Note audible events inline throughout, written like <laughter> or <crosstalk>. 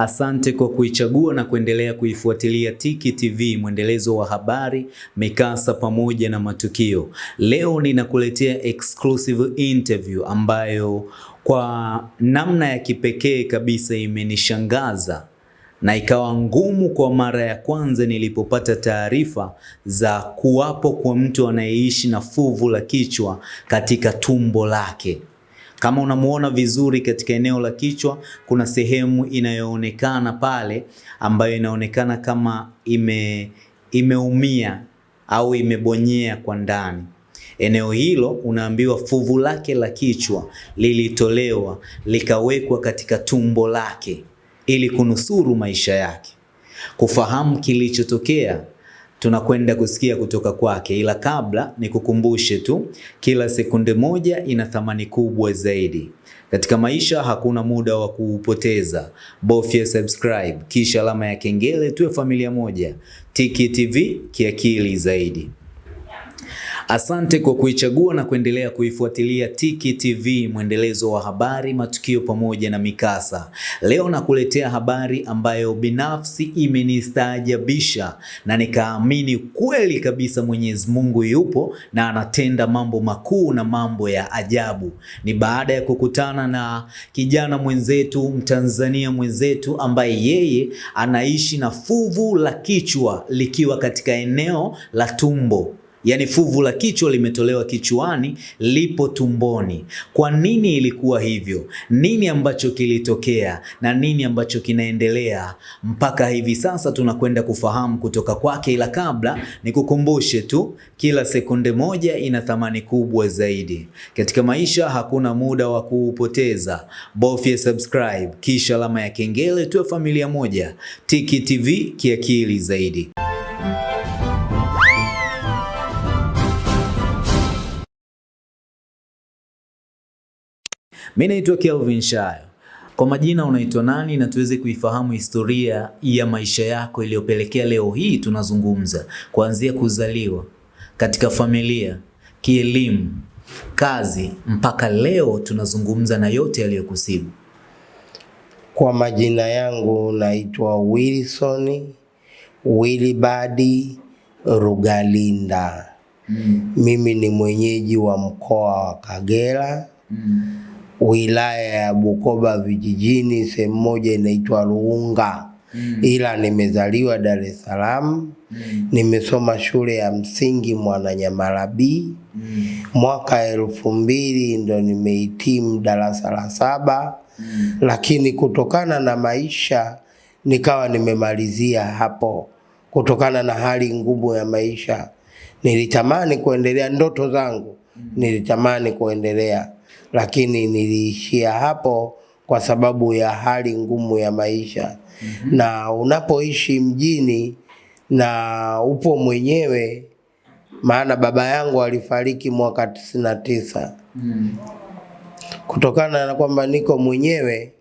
Asante kwa kuichagua na kuendelea kuifuatilia Tiki TV, mwendelezo wa habari, mikasa pamoja na matukio. Leo ninakuletea exclusive interview ambayo kwa namna ya kipekee kabisa imenishangaza na ikawa ngumu kwa mara ya kwanza nilipopata taarifa za kuwapo kwa mtu anayeishi na fuvu la kichwa katika tumbo lake. Kama unamuona vizuri katika eneo la kichwa, kuna sehemu inayoonekana pale ambayo inaonekana kama ime imeumia au imebonyea kwa ndani. Eneo hilo unaambiwa fuvu lake la kichwa lilitolewa likawekwa katika tumbo lake ili kunusuru maisha yake. Kufahamu kilichotokea, tunakwenda kusikia kutoka kwake, ila kabla ni kukumbushe tu, kila sekunde moja ina thamani kubwa zaidi. Katika maisha hakuna muda wa kuupoteza. Bofya subscribe kisha alama ya kengele, tuwe familia moja. Tiki TV, kiakili zaidi. Asante kwa kuichagua na kuendelea kuifuatilia Tiki TV, mwendelezo wa habari, matukio pamoja na mikasa. Leo nakuletea habari ambayo binafsi imenistaajabisha na nikaamini kweli kabisa Mwenyezi Mungu yupo na anatenda mambo makuu na mambo ya ajabu. Ni baada ya kukutana na kijana mwenzetu, Mtanzania mwenzetu ambaye yeye anaishi na fuvu la kichwa likiwa katika eneo la tumbo. Yaani fuvu la kichwa limetolewa kichwani, lipo tumboni. Kwa nini ilikuwa hivyo? Nini ambacho kilitokea na nini ambacho kinaendelea mpaka hivi sasa? Tunakwenda kufahamu kutoka kwake, ila kabla nikukumbushe tu, kila sekunde moja ina thamani kubwa zaidi. Katika maisha hakuna muda wa kuupoteza. Bofya subscribe kisha alama ya kengele, tuwe familia moja. Tiki TV, kiakili zaidi. Mimi naitwa Kelvin Shayo. Kwa majina unaitwa nani na tuweze kuifahamu historia ya maisha yako iliyopelekea leo hii tunazungumza, kuanzia kuzaliwa katika familia, kielimu, kazi mpaka leo tunazungumza na yote yaliyokusibu. Kwa majina yangu naitwa Wilson Wilibadi Rugalinda. Mm. Mimi ni mwenyeji wa mkoa wa Kagera, Mm. Wilaya ya Bukoba vijijini, sehemu moja inaitwa Ruunga, Mm. ila nimezaliwa Dar es Salaam. Mm. Nimesoma shule ya msingi Mwananyamala B. Mm. Mwaka elfu mbili ndo nimehitimu darasa la saba, Mm. lakini kutokana na maisha nikawa nimemalizia hapo, kutokana na hali ngumu ya maisha. Nilitamani kuendelea ndoto zangu, nilitamani kuendelea, lakini niliishia hapo kwa sababu ya hali ngumu ya maisha. Mm -hmm. Na unapoishi mjini na upo mwenyewe, maana baba yangu alifariki mwaka tisini na tisa Mm. kutokana na kwamba niko mwenyewe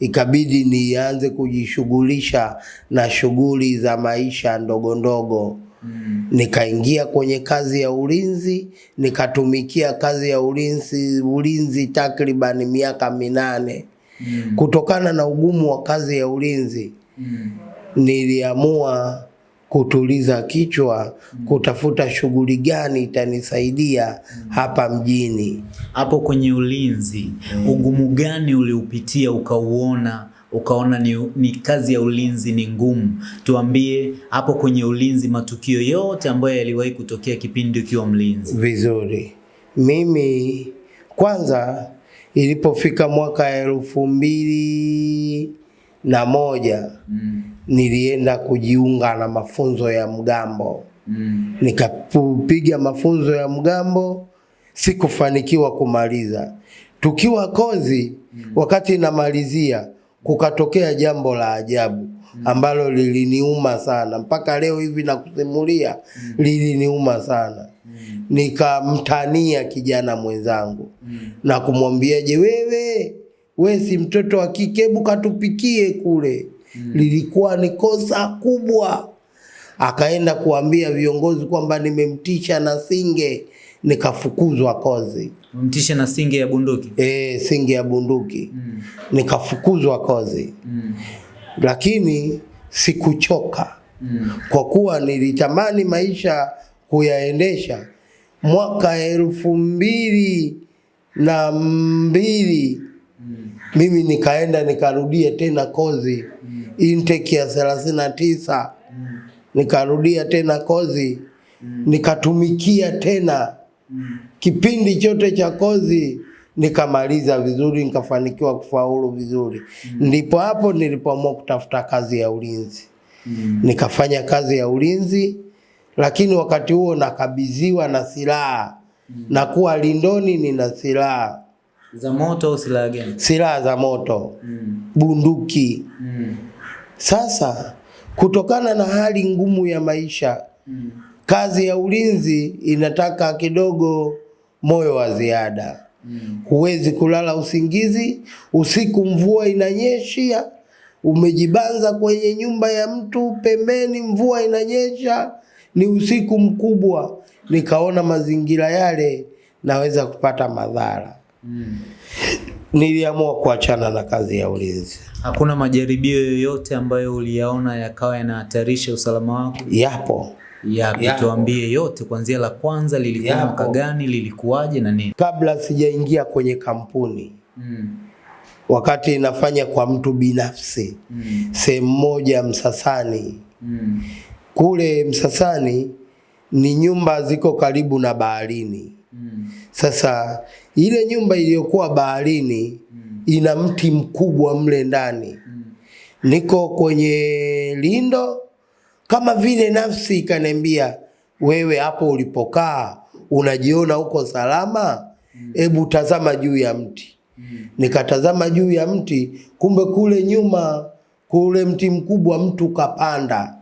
ikabidi nianze kujishughulisha na shughuli za maisha ndogo ndogo. Mm. Nikaingia kwenye kazi ya ulinzi, nikatumikia kazi ya ulinzi ulinzi takriban miaka minane. Mm. Kutokana na ugumu wa kazi ya ulinzi, Mm. niliamua kutuliza kichwa, kutafuta shughuli gani itanisaidia hapa mjini. Hapo kwenye ulinzi, ugumu gani uliupitia ukauona ukaona ni, ni kazi ya ulinzi ni ngumu? Tuambie hapo kwenye ulinzi, matukio yote ambayo yaliwahi kutokea kipindi ukiwa mlinzi. vizuri. Mimi kwanza, ilipofika mwaka elfu mbili na moja Mm. nilienda kujiunga na mafunzo ya mgambo, Mm. nikapiga mafunzo ya mgambo, sikufanikiwa kumaliza. Tukiwa kozi, mm. wakati namalizia, kukatokea jambo la ajabu ambalo liliniuma sana. Mpaka leo hivi nakusimulia, liliniuma sana. Nikamtania kijana mwenzangu na kumwambia, je, wewe we si mtoto wa kike, hebu katupikie kule. Lilikuwa ni kosa kubwa. Akaenda kuambia viongozi kwamba nimemtisha na singe, nikafukuzwa kozi. Mtishe na singe ya bunduki. E, singe ya bunduki mm. nikafukuzwa kozi. Mm. lakini sikuchoka Mm. kwa kuwa nilitamani maisha kuyaendesha. Mwaka elfu mbili na mbili mm. mimi nikaenda nikarudia tena kozi mm. intake ya thelathini na tisa mm. nikarudia tena kozi mm. nikatumikia tena kipindi chote cha kozi nikamaliza vizuri, nikafanikiwa kufaulu vizuri. Ndipo hapo nilipoamua kutafuta kazi ya ulinzi Mm. nikafanya kazi ya ulinzi, lakini wakati huo nakabidhiwa na silaha mm. na kuwa lindoni, nina silaha Za moto au silaha gani? silaha za moto, Mm. bunduki. Mm. Sasa kutokana na hali ngumu ya maisha, Mm. Kazi ya ulinzi inataka kidogo moyo wa ziada. Mm. Huwezi kulala usingizi, usiku mvua inanyesha, umejibanza kwenye nyumba ya mtu pembeni, mvua inanyesha, ni usiku mkubwa. Nikaona mazingira yale naweza kupata madhara, Mm. niliamua kuachana na kazi ya ulinzi. Hakuna majaribio yoyote ambayo uliyaona yakawa yanahatarisha usalama wako? Yapo Tuambie yote, kuanzia la kwanza lilikuwa mwaka gani, lilikuwaje na nini? kabla sijaingia kwenye kampuni, Mm. wakati nafanya kwa mtu binafsi Mm. sehemu moja Msasani. Mm. Kule Msasani ni nyumba ziko karibu na baharini. Mm. Sasa ile nyumba iliyokuwa baharini mm. ina mti mkubwa mle ndani. mm. Niko kwenye lindo, kama vile nafsi ikaniambia, wewe hapo ulipokaa unajiona uko salama, hebu tazama juu ya mti. Nikatazama juu ya mti, kumbe kule nyuma kule mti mkubwa mtu kapanda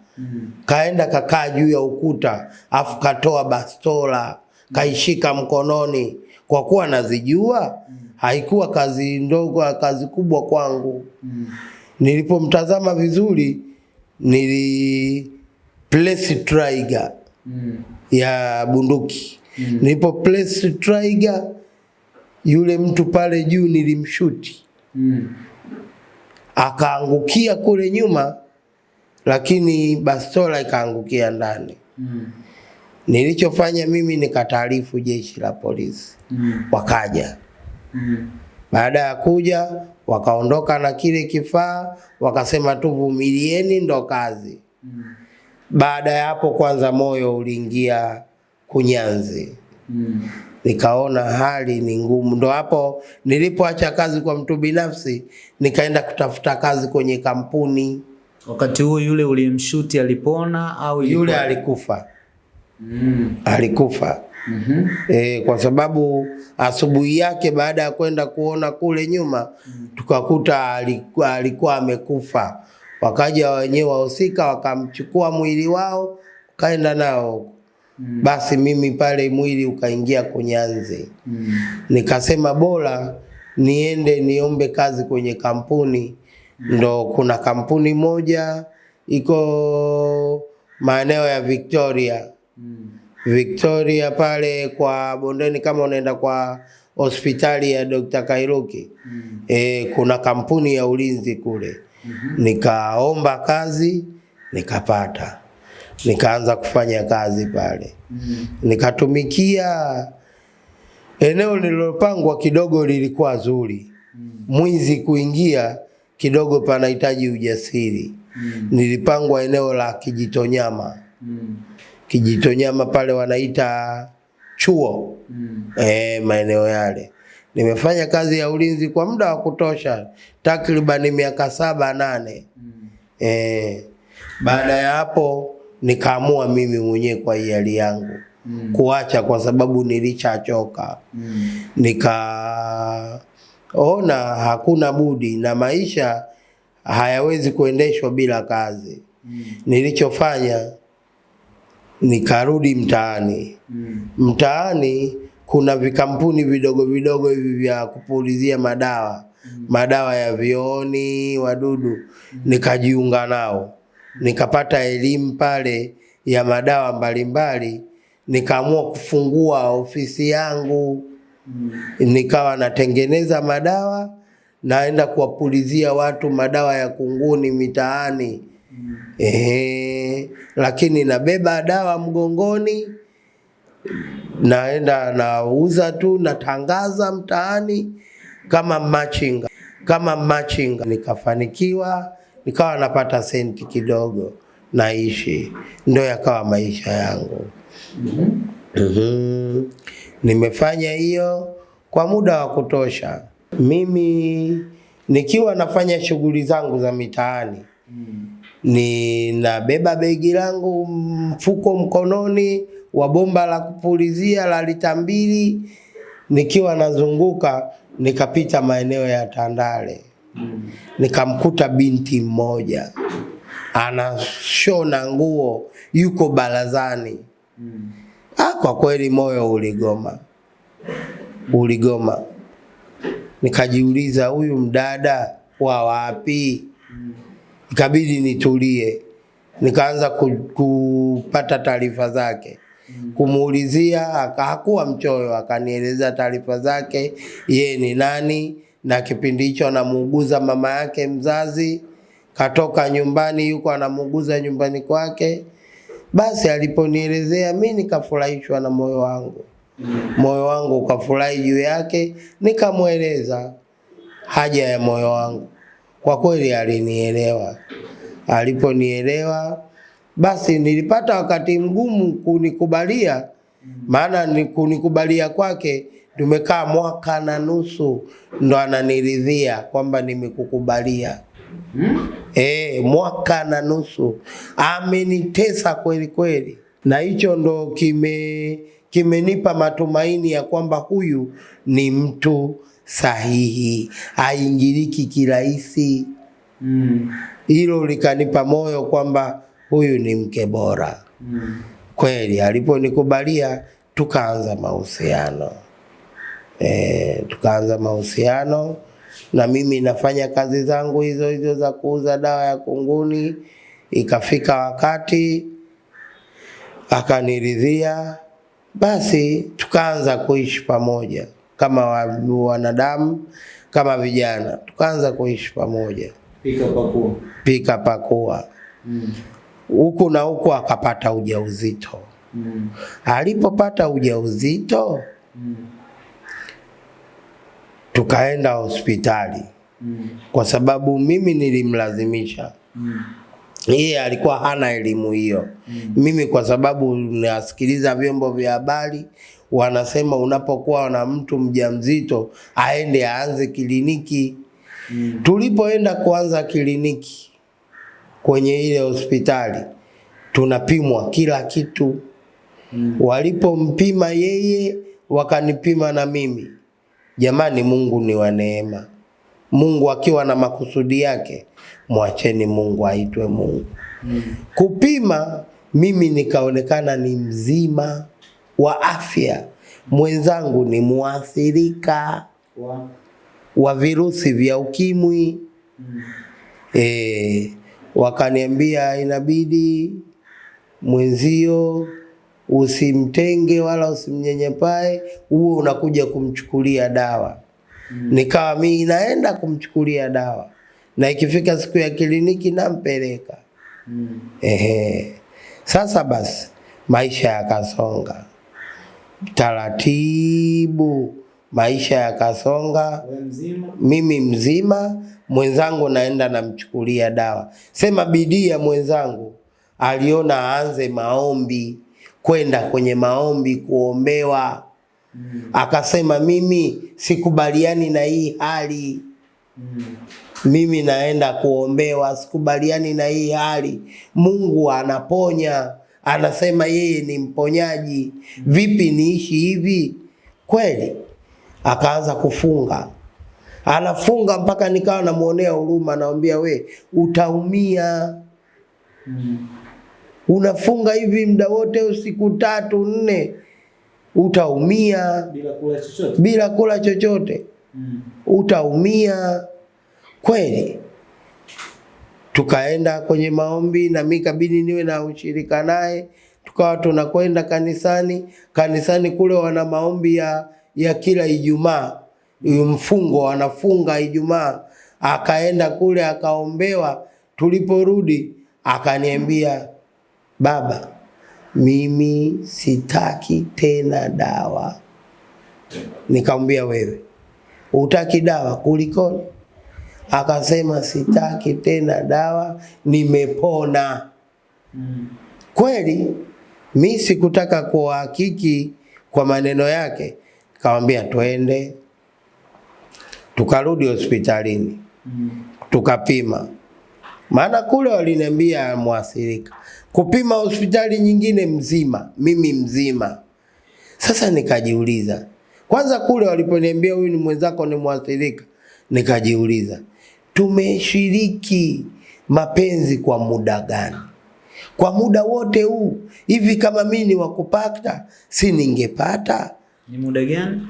kaenda kakaa juu ya ukuta, afu katoa bastola kaishika mkononi. Kwa kuwa nazijua, haikuwa kazi ndogo, kazi kubwa kwangu. Nilipomtazama vizuri, nili place trigger Mm. ya bunduki. mm. Nilipo place trigger, yule mtu pale juu nilimshuti, Mm. akaangukia kule nyuma, lakini bastola ikaangukia ndani. Mm. Nilichofanya mimi nikataarifu jeshi la polisi, Mm. wakaja. Mm. Baada ya kuja, wakaondoka na kile kifaa, wakasema tu vumilieni, ndo kazi. Baada ya hapo, kwanza moyo uliingia kunyanzi, Mm. nikaona hali ni ngumu. Ndo hapo nilipoacha kazi kwa mtu binafsi, nikaenda kutafuta kazi kwenye kampuni. Wakati huo yule uliyemshuti alipona au Yule alikufa, Mm. alikufa. Mhm. E, kwa sababu asubuhi yake baada ya kwenda kuona kule nyuma mm -hmm. tukakuta alikuwa, alikuwa amekufa. Wakaja wenyewe wahusika wakamchukua mwili wao kaenda nao Mm. basi mimi pale mwili ukaingia kunyanzi. Mm. Nikasema bora niende niombe kazi kwenye kampuni. Ndo kuna kampuni moja iko maeneo ya Victoria. Mm. Victoria pale kwa bondeni, kama unaenda kwa hospitali ya Dr. Kairuki Mm. e, kuna kampuni ya ulinzi kule. mm -hmm. Nikaomba kazi nikapata, nikaanza kufanya kazi pale, Mm. -hmm. nikatumikia. Eneo lililopangwa kidogo lilikuwa zuri, mm. mwizi kuingia kidogo panahitaji ujasiri. Mm. Nilipangwa eneo la Kijitonyama. Mm. Kijitonyama pale wanaita chuo Mm. eh, maeneo yale. Nimefanya kazi ya ulinzi kwa muda wa kutosha, takriban miaka saba nane. Mm. Eh, baada ya hapo nikaamua mimi mwenyewe kwa hiari yangu Mm. kuacha, kwa sababu nilichachoka Mm. Nikaona hakuna budi na maisha hayawezi kuendeshwa bila kazi. Mm. Nilichofanya nikarudi mtaani. Mm. Mtaani kuna vikampuni vidogo vidogo hivi vya kupulizia madawa, mm. madawa ya vioni, wadudu. mm. Nikajiunga nao, nikapata elimu pale ya madawa mbalimbali. Nikaamua kufungua ofisi yangu, Mm. nikawa natengeneza madawa naenda kuwapulizia watu madawa ya kunguni mitaani Ehe, lakini nabeba dawa mgongoni, naenda nauza tu, natangaza mtaani kama machinga, kama machinga. Nikafanikiwa, nikawa napata senti kidogo, naishi, ndo yakawa maisha yangu. mm -hmm. Nimefanya hiyo kwa muda wa kutosha. Mimi nikiwa nafanya shughuli zangu za mitaani ninabeba begi langu mfuko mkononi wa bomba la kupulizia la lita mbili, nikiwa nazunguka, nikapita maeneo ya Tandale, nikamkuta binti mmoja anashona nguo, yuko barazani. Ah, kwa kweli moyo uligoma, uligoma. Nikajiuliza, huyu mdada wa wapi? Ikabidi nitulie, nikaanza kupata taarifa zake, kumuulizia. Hakuwa mchoyo, akanieleza taarifa zake, yeye ni nani, na kipindi hicho anamuuguza mama yake mzazi, katoka nyumbani, yuko anamuuguza nyumbani kwake. Basi aliponielezea mi nikafurahishwa na moyo wangu, moyo wangu ukafurahi juu yake, nikamweleza haja ya moyo wangu. Kwa kweli alinielewa. Aliponielewa basi nilipata wakati mgumu kunikubalia, maana ni kunikubalia kwake tumekaa mwaka na nusu, ndo ananiridhia kwamba nimekukubalia. Hmm? E, mwaka na nusu amenitesa kweli kweli, na hicho ndo kime kimenipa matumaini ya kwamba huyu ni mtu sahihi, haingiliki kirahisi. Hilo mm. likanipa moyo kwamba huyu ni mke bora mm. kweli. Aliponikubalia tukaanza mahusiano e, tukaanza mahusiano na mimi nafanya kazi zangu hizo hizo za kuuza dawa ya kunguni. Ikafika wakati akaniridhia, basi tukaanza kuishi pamoja kama wanadamu, kama vijana, tukaanza kuishi pamoja, Pika pakua. pika pakua huku na huku, akapata ujauzito. Mm. Alipopata ujauzito, mm. tukaenda hospitali mm. kwa sababu mimi nilimlazimisha. mm Yeye alikuwa hana elimu hiyo. Mm. Mimi kwa sababu nasikiliza vyombo vya habari wanasema unapokuwa na mtu mjamzito aende aanze kliniki. Mm. Tulipoenda kuanza kliniki kwenye ile hospitali tunapimwa kila kitu. Mm. Walipompima yeye wakanipima na mimi. Jamani, Mungu ni wa neema. Mungu akiwa na makusudi yake, mwacheni Mungu aitwe Mungu. Mm. Kupima mimi nikaonekana ni mzima wa afya, mwenzangu ni muathirika wa virusi vya ukimwi. E, wakaniambia inabidi mwenzio usimtenge wala usimnyenyepae, huo unakuja kumchukulia dawa. Nikawa mimi naenda kumchukulia dawa, na ikifika siku ya kliniki nampeleka. Ehe. Sasa basi maisha yakasonga taratibu, maisha yakasonga mimi mzima, mwenzangu naenda namchukulia dawa. Sema bidii ya mwenzangu, aliona aanze maombi, kwenda kwenye maombi kuombewa. Akasema mimi sikubaliani na hii hali, mimi naenda kuombewa, sikubaliani na hii hali. Mungu anaponya, anasema yeye ni mponyaji, vipi niishi hivi? Kweli. Akaanza kufunga, anafunga mpaka nikawa namuonea huruma, namwambia we utaumia, unafunga hivi muda wote usiku tatu nne, utaumia. Bila kula chochote. bila kula chochote. Utaumia. Kweli. Tukaenda kwenye maombi na mimi kabidi niwe na ushirika naye, tukawa tunakwenda kanisani. Kanisani kule wana maombi ya, ya kila Ijumaa mfungo wanafunga Ijumaa, akaenda kule akaombewa. Tuliporudi akaniambia, baba, mimi sitaki tena dawa. Nikamwambia wewe utaki dawa kulikoni? Akasema sitaki tena dawa, nimepona. Mm. Kweli mi sikutaka kuhakiki kwa maneno yake, kawambia twende. Tukarudi hospitalini mm. tukapima, maana kule waliniambia mwathirika, kupima hospitali nyingine mzima, mimi mzima. Sasa nikajiuliza, kwanza kule waliponiambia huyu ni mwenzako ni mwathirika, nikajiuliza tumeshiriki mapenzi kwa muda gani? Kwa muda wote huu hivi, kama mimi ni wakupata, si ningepata? Ni muda gani?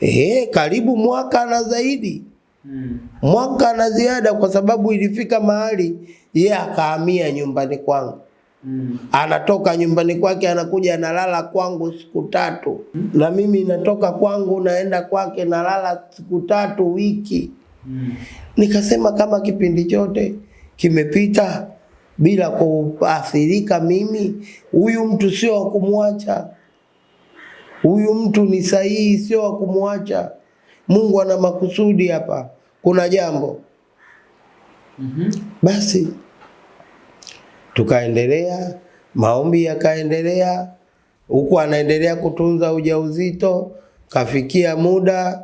Ehe, karibu mwaka na zaidi, hmm. mwaka na ziada, kwa sababu ilifika mahali yeye akahamia nyumbani kwangu. Mm. Anatoka nyumbani kwake anakuja analala kwangu siku tatu, na mimi natoka kwangu naenda kwake nalala siku tatu wiki. Mm. Nikasema kama kipindi chote kimepita bila kuathirika mimi, huyu mtu sio wa kumwacha, huyu mtu ni sahihi, sio wa kumwacha. Mungu ana makusudi hapa, kuna jambo. Mm -hmm. Basi tukaendelea, maombi yakaendelea, huku anaendelea kutunza ujauzito. Kafikia muda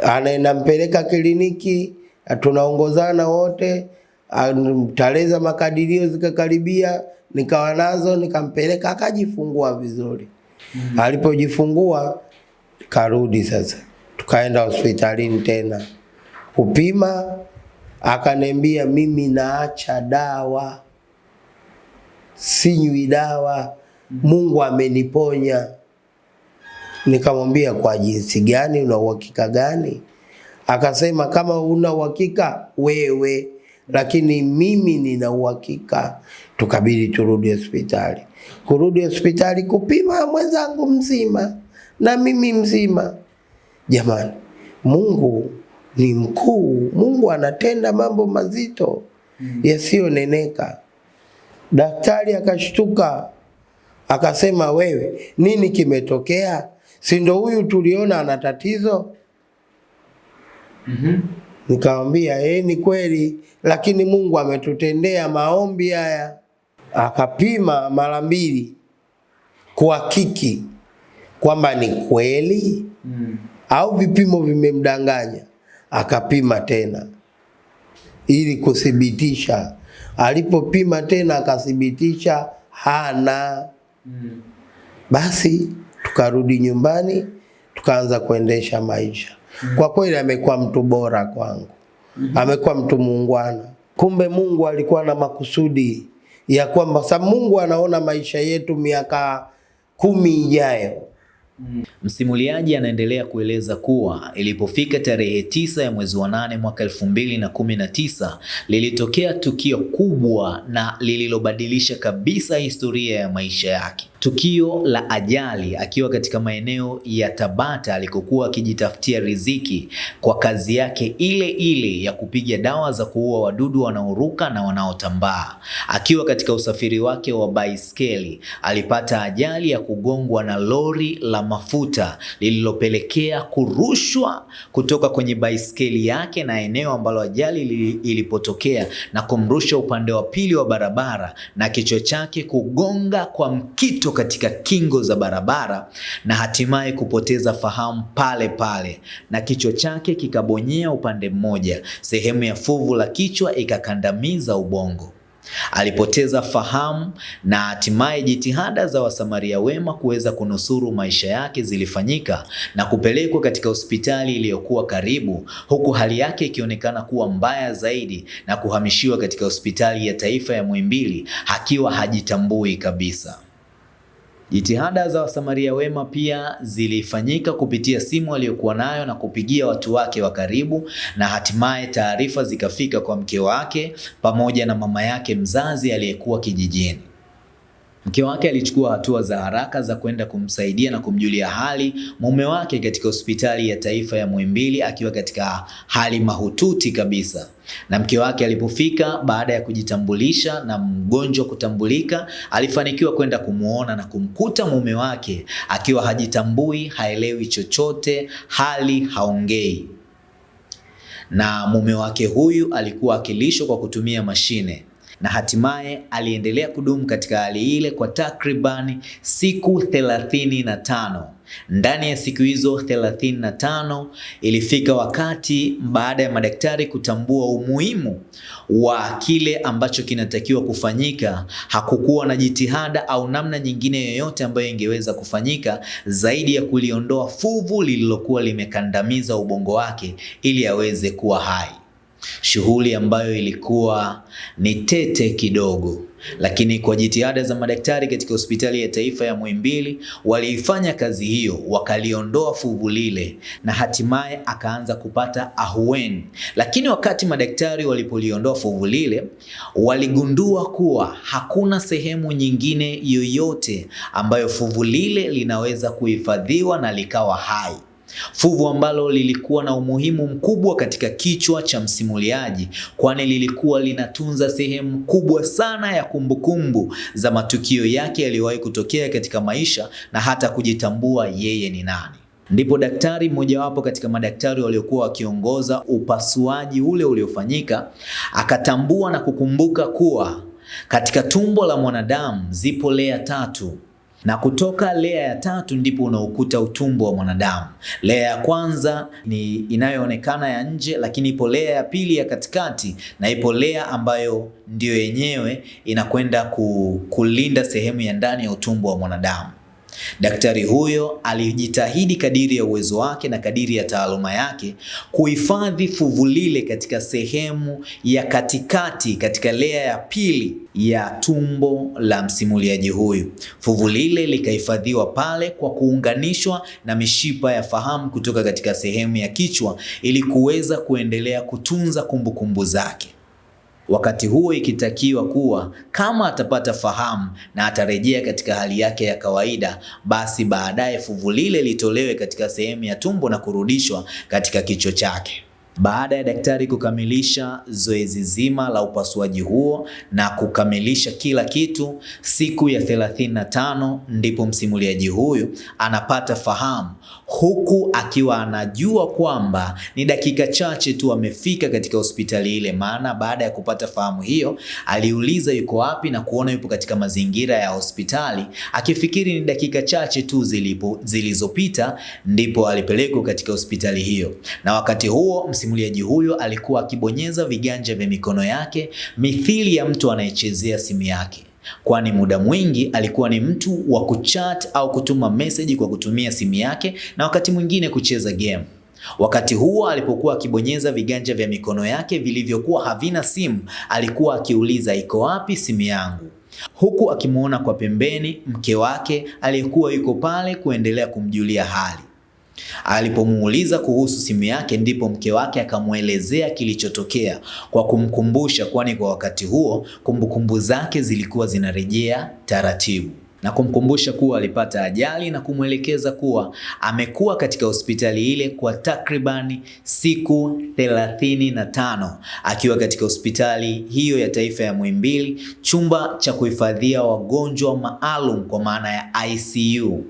anaenda mpeleka kliniki, tunaongozana wote, tarehe za makadirio zikakaribia, nikawa nazo, nikampeleka akajifungua vizuri. Mm -hmm. Alipojifungua karudi sasa, tukaenda hospitalini tena kupima, akaniambia mimi naacha dawa, sinywi dawa, Mungu ameniponya. Nikamwambia kwa jinsi gani, una uhakika gani? Akasema kama una uhakika wewe, lakini mimi nina uhakika. Tukabidi turudi hospitali, kurudi hospitali kupima mwenzangu mzima na mimi mzima. Jamani, Mungu ni mkuu. Mungu anatenda mambo mazito yasiyoneneka. Daktari akashtuka akasema, wewe nini kimetokea? Si ndo huyu tuliona ana tatizo? Mhm. Nikamwambia eh, ni kweli, lakini Mungu ametutendea maombi haya. Akapima mara mbili kuhakiki kwamba ni kweli Mm. au vipimo vimemdanganya. Akapima tena ili kuthibitisha. Alipopima tena akathibitisha hana. Mm. Basi tukarudi nyumbani, tukaanza kuendesha maisha. Kwa kweli amekuwa mtu bora kwangu, amekuwa mtu muungwana. Kumbe Mungu alikuwa na makusudi ya kwamba sa Mungu anaona maisha yetu miaka kumi ijayo. Msimuliaji anaendelea kueleza kuwa ilipofika tarehe tisa ya mwezi wa nane mwaka elfu mbili na kumi na tisa lilitokea tukio kubwa na lililobadilisha kabisa historia ya maisha yake. Tukio la ajali akiwa katika maeneo ya Tabata alikokuwa akijitafutia riziki kwa kazi yake ile ile ya kupiga dawa za kuua wadudu wanaoruka na wanaotambaa. Akiwa katika usafiri wake wa baiskeli alipata ajali ya kugongwa na lori la mafuta lililopelekea kurushwa kutoka kwenye baiskeli yake na eneo ambalo ajali ilipotokea na kumrusha upande wa pili wa barabara na kichwa chake kugonga kwa mkito katika kingo za barabara na hatimaye kupoteza fahamu pale pale na kichwa chake kikabonyea upande mmoja, sehemu ya fuvu la kichwa ikakandamiza ubongo. Alipoteza fahamu na hatimaye jitihada za wasamaria wema kuweza kunusuru maisha yake zilifanyika na kupelekwa katika hospitali iliyokuwa karibu, huku hali yake ikionekana kuwa mbaya zaidi na kuhamishiwa katika hospitali ya taifa ya Muhimbili akiwa hajitambui kabisa. Jitihada za wasamaria wema pia zilifanyika kupitia simu aliyokuwa nayo na kupigia watu wake wa karibu, na hatimaye taarifa zikafika kwa mke wake pamoja na mama yake mzazi aliyekuwa kijijini. Mke wake alichukua hatua za haraka za kwenda kumsaidia na kumjulia hali mume wake katika hospitali ya taifa ya Muhimbili akiwa katika hali mahututi kabisa. Na mke wake alipofika baada ya kujitambulisha na mgonjwa kutambulika, alifanikiwa kwenda kumwona na kumkuta mume wake akiwa hajitambui, haelewi chochote, hali haongei. Na mume wake huyu alikuwa akilishwa kwa kutumia mashine na hatimaye aliendelea kudumu katika hali ile kwa takribani siku thelathini na tano. Ndani ya siku hizo thelathini na tano ilifika wakati baada ya madaktari kutambua umuhimu wa kile ambacho kinatakiwa kufanyika, hakukuwa na jitihada au namna nyingine yoyote ambayo ingeweza kufanyika zaidi ya kuliondoa fuvu lililokuwa limekandamiza ubongo wake ili aweze kuwa hai shughuli ambayo ilikuwa ni tete kidogo, lakini kwa jitihada za madaktari katika hospitali ya taifa ya Muhimbili waliifanya kazi hiyo, wakaliondoa fuvu lile na hatimaye akaanza kupata ahueni. Lakini wakati madaktari walipoliondoa fuvu lile, waligundua kuwa hakuna sehemu nyingine yoyote ambayo fuvu lile linaweza kuhifadhiwa na likawa hai fuvu ambalo lilikuwa na umuhimu mkubwa katika kichwa cha msimuliaji, kwani lilikuwa linatunza sehemu kubwa sana ya kumbukumbu za matukio yake yaliyowahi kutokea katika maisha na hata kujitambua yeye ni nani. Ndipo daktari mmojawapo katika madaktari waliokuwa wakiongoza upasuaji ule uliofanyika akatambua na kukumbuka kuwa katika tumbo la mwanadamu zipo lea tatu na kutoka lea ya tatu ndipo unaokuta utumbo wa mwanadamu. Lea ya kwanza ni inayoonekana ya nje, lakini ipo lea ya pili ya katikati, na ipo lea ambayo ndiyo yenyewe inakwenda kulinda sehemu ya ndani ya utumbo wa mwanadamu. Daktari huyo alijitahidi kadiri ya uwezo wake na kadiri ya taaluma yake kuhifadhi fuvu lile katika sehemu ya katikati, katika lea ya pili ya tumbo la msimuliaji huyu. Fuvu lile likahifadhiwa pale kwa kuunganishwa na mishipa ya fahamu kutoka katika sehemu ya kichwa ili kuweza kuendelea kutunza kumbukumbu kumbu zake wakati huo ikitakiwa kuwa kama atapata fahamu na atarejea katika hali yake ya kawaida, basi baadaye fuvu lile litolewe katika sehemu ya tumbo na kurudishwa katika kichwa chake. Baada ya daktari kukamilisha zoezi zima la upasuaji huo na kukamilisha kila kitu, siku ya 35 ndipo msimuliaji huyu anapata fahamu, huku akiwa anajua kwamba ni dakika chache tu amefika katika hospitali ile. Maana baada ya kupata fahamu hiyo, aliuliza yuko wapi na kuona yupo katika mazingira ya hospitali, akifikiri ni dakika chache tu zilipo zilizopita ndipo alipelekwa katika hospitali hiyo, na wakati huo msimuliaji huyo alikuwa akibonyeza viganja vya mikono yake mithili ya mtu anayechezea simu yake, kwani muda mwingi alikuwa ni mtu wa kuchat au kutuma meseji kwa kutumia simu yake na wakati mwingine kucheza game. Wakati huo alipokuwa akibonyeza viganja vya mikono yake vilivyokuwa havina simu, alikuwa akiuliza iko wapi simu yangu, huku akimwona kwa pembeni mke wake aliyekuwa yuko pale kuendelea kumjulia hali. Alipomuuliza kuhusu simu yake, ndipo mke wake akamwelezea kilichotokea kwa kumkumbusha, kwani kwa wakati huo kumbukumbu zake zilikuwa zinarejea taratibu. Na kumkumbusha kuwa alipata ajali na kumwelekeza kuwa amekuwa katika hospitali ile kwa takribani siku thelathini na tano akiwa katika hospitali hiyo ya taifa ya Muhimbili, chumba cha kuhifadhia wagonjwa maalum kwa maana ya ICU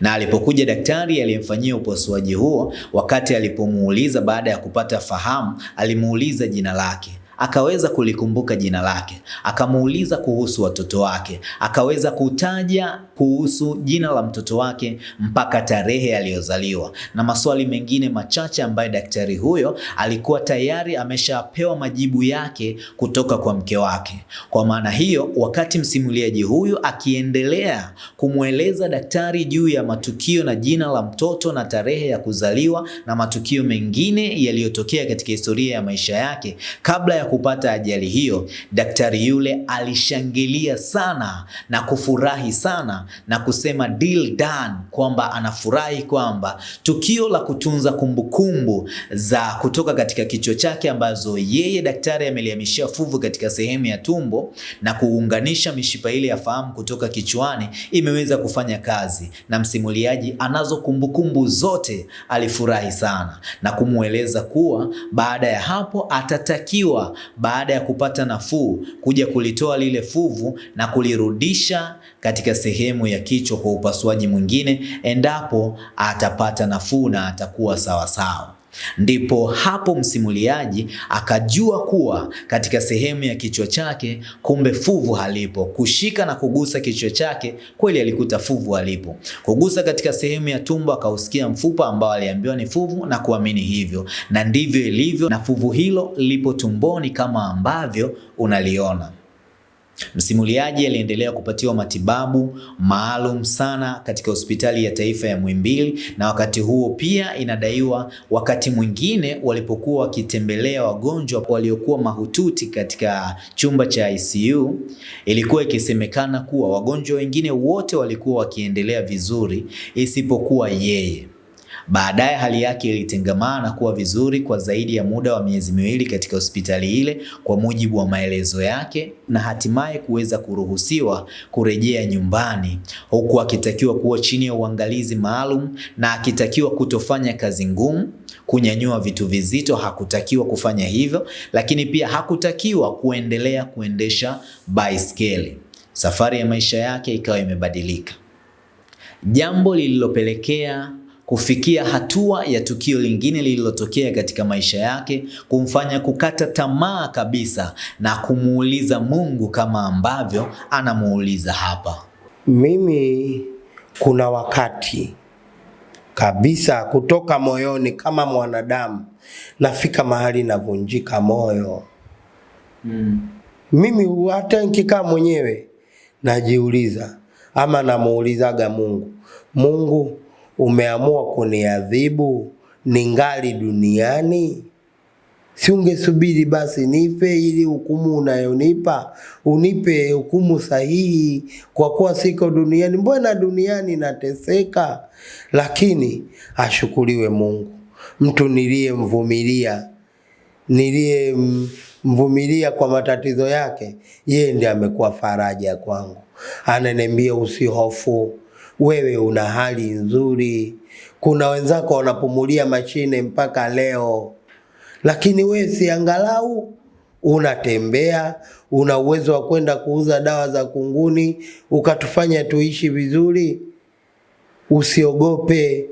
na alipokuja daktari aliyemfanyia upasuaji huo, wakati alipomuuliza baada ya kupata fahamu, alimuuliza jina lake akaweza kulikumbuka jina lake, akamuuliza kuhusu watoto wake, akaweza kutaja kuhusu jina la mtoto wake mpaka tarehe aliyozaliwa na maswali mengine machache ambaye daktari huyo alikuwa tayari ameshapewa majibu yake kutoka kwa mke wake. Kwa maana hiyo, wakati msimuliaji huyu akiendelea kumweleza daktari juu ya matukio na jina la mtoto na tarehe ya kuzaliwa na matukio mengine yaliyotokea katika historia ya maisha yake kabla ya kupata ajali hiyo, daktari yule alishangilia sana na kufurahi sana na kusema deal done, kwamba anafurahi kwamba tukio la kutunza kumbukumbu za kutoka katika kichwa chake ambazo yeye daktari amelihamishia fuvu katika sehemu ya tumbo na kuunganisha mishipa ile ya fahamu kutoka kichwani imeweza kufanya kazi, na msimuliaji anazo kumbukumbu zote. Alifurahi sana na kumweleza kuwa baada ya hapo atatakiwa baada ya kupata nafuu kuja kulitoa lile fuvu na kulirudisha katika sehemu ya kichwa kwa upasuaji mwingine endapo atapata nafuu na atakuwa sawasawa. sawa. Ndipo hapo msimuliaji akajua kuwa katika sehemu ya kichwa chake kumbe fuvu halipo. Kushika na kugusa kichwa chake, kweli alikuta fuvu halipo. Kugusa katika sehemu ya tumbo, akausikia mfupa ambao aliambiwa ni fuvu na kuamini hivyo, na ndivyo ilivyo, na fuvu hilo lipo tumboni kama ambavyo unaliona. Msimuliaji aliendelea kupatiwa matibabu maalum sana katika hospitali ya taifa ya Muhimbili, na wakati huo pia inadaiwa wakati mwingine walipokuwa wakitembelea wagonjwa waliokuwa mahututi katika chumba cha ICU, ilikuwa ikisemekana kuwa wagonjwa wengine wote walikuwa wakiendelea vizuri isipokuwa yeye. Baadaye hali yake ilitengamaa na kuwa vizuri kwa zaidi ya muda wa miezi miwili katika hospitali ile kwa mujibu wa maelezo yake, na hatimaye kuweza kuruhusiwa kurejea nyumbani, huku akitakiwa kuwa chini ya uangalizi maalum na akitakiwa kutofanya kazi ngumu. Kunyanyua vitu vizito hakutakiwa kufanya hivyo, lakini pia hakutakiwa kuendelea kuendesha baiskeli. Safari ya maisha yake ikawa imebadilika, jambo lililopelekea kufikia hatua ya tukio lingine lililotokea katika maisha yake kumfanya kukata tamaa kabisa na kumuuliza Mungu kama ambavyo anamuuliza hapa. Mimi kuna wakati kabisa kutoka moyoni kama mwanadamu nafika mahali navunjika moyo Mm. mimi hata nikikaa mwenyewe najiuliza ama namuulizaga Mungu, Mungu umeamua kuniadhibu ningali duniani? Si ungesubiri basi nife ili hukumu unayonipa unipe hukumu sahihi, kwa kuwa siko duniani. Mbona duniani nateseka? Lakini ashukuriwe Mungu, mtu niliyemvumilia niliyemvumilia kwa matatizo yake, yeye ndiye amekuwa faraja kwangu. Ananiambia usihofu, wewe una hali nzuri. Kuna wenzako wanapumulia mashine mpaka leo, lakini wewe si angalau unatembea, una uwezo wa kwenda kuuza dawa za kunguni ukatufanya tuishi vizuri. Usiogope,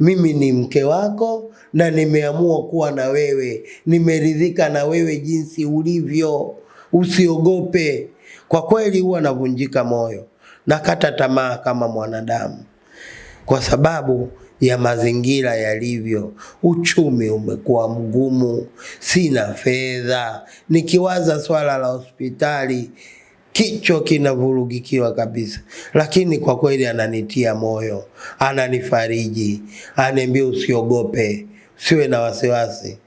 mimi ni mke wako na nimeamua kuwa na wewe, nimeridhika na wewe jinsi ulivyo. Usiogope. Kwa kweli huwa navunjika moyo, nakata tamaa kama mwanadamu, kwa sababu ya mazingira yalivyo. Uchumi umekuwa mgumu, sina fedha. Nikiwaza swala la hospitali kichwa kinavurugikiwa kabisa, lakini kwa kweli ananitia moyo, ananifariji, ananiambia usiogope, usiwe na wasiwasi.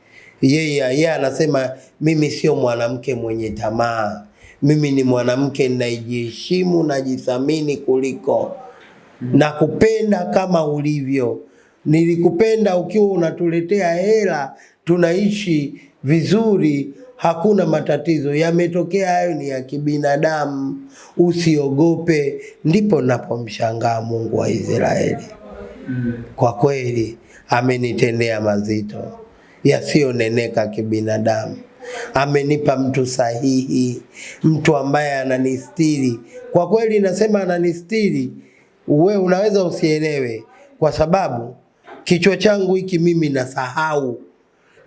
Yeye yeye anasema mimi sio mwanamke mwenye tamaa, mimi ni mwanamke ninajiheshimu, najithamini kuliko na kupenda kama ulivyo. Nilikupenda ukiwa unatuletea hela, tunaishi vizuri, hakuna matatizo. Yametokea hayo ni ya kibinadamu, usiogope. Ndipo napomshangaa Mungu wa Israeli. Kwa kweli amenitendea mazito yasiyoneneka kibinadamu. Amenipa mtu sahihi, mtu ambaye ananistiri. Kwa kweli nasema ananistiri, we unaweza usielewe, kwa sababu kichwa changu hiki mimi nasahau.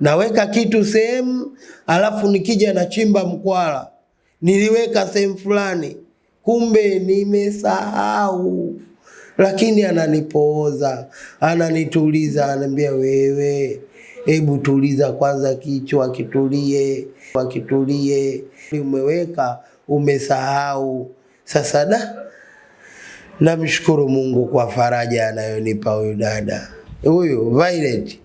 Naweka kitu sehemu, alafu nikija nachimba mkwala, niliweka sehemu fulani, kumbe nimesahau. Lakini ananipooza, ananituliza, ananiambia wewe, hebu tuliza kwanza kichwa, kitulie, kitulie. Umeweka, umesahau. Sasa da, namshukuru Mungu kwa faraja anayonipa huyu dada huyu Violet.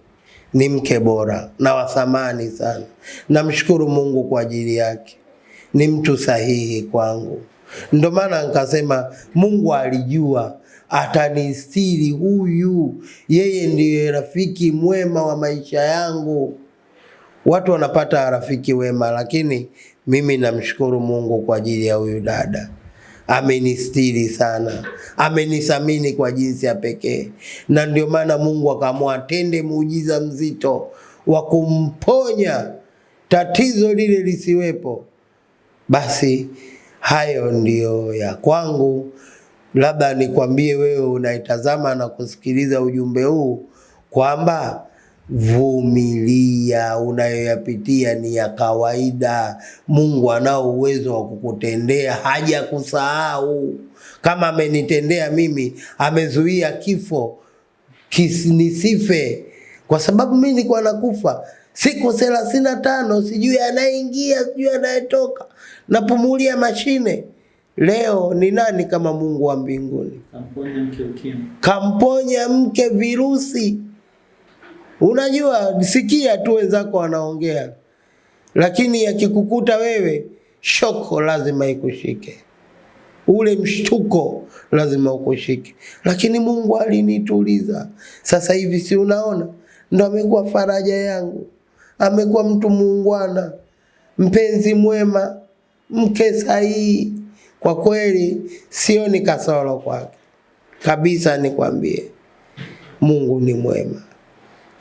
ni mke bora na wa thamani sana. Namshukuru Mungu kwa ajili yake, ni mtu sahihi kwangu. Ndio maana nikasema Mungu alijua atanistiri huyu, yeye ndiye rafiki mwema wa maisha yangu. Watu wanapata rafiki wema, lakini mimi namshukuru Mungu kwa ajili ya huyu dada amenistiri sana, amenisamini kwa jinsi ya pekee, na ndio maana Mungu akaamua atende muujiza mzito wa kumponya tatizo lile lisiwepo. Basi hayo ndiyo ya kwangu. Labda nikwambie wewe unaitazama na kusikiliza ujumbe huu kwamba vumilia, unayoyapitia ni ya kawaida. Mungu anao uwezo wa kukutendea, haja kusahau. Kama amenitendea mimi, amezuia kifo kisinisife, kwa sababu mimi nilikuwa nakufa siku thelathini na tano, sijui anayeingia, sijui anayetoka, napumulia mashine. Leo ni nani kama Mungu wa mbinguni? Kamponya mke ukimwi. kamponya mke virusi. Unajua, sikia tu wenzako wanaongea, lakini yakikukuta wewe, shoko lazima ikushike, ule mshtuko lazima ukushike. Lakini Mungu alinituliza. Sasa hivi si unaona, ndo amekuwa faraja yangu, amekuwa mtu muungwana, mpenzi mwema, mke sahihi. Kwa kweli sio ni kasoro kwake. Kabisa, nikwambie, Mungu ni mwema,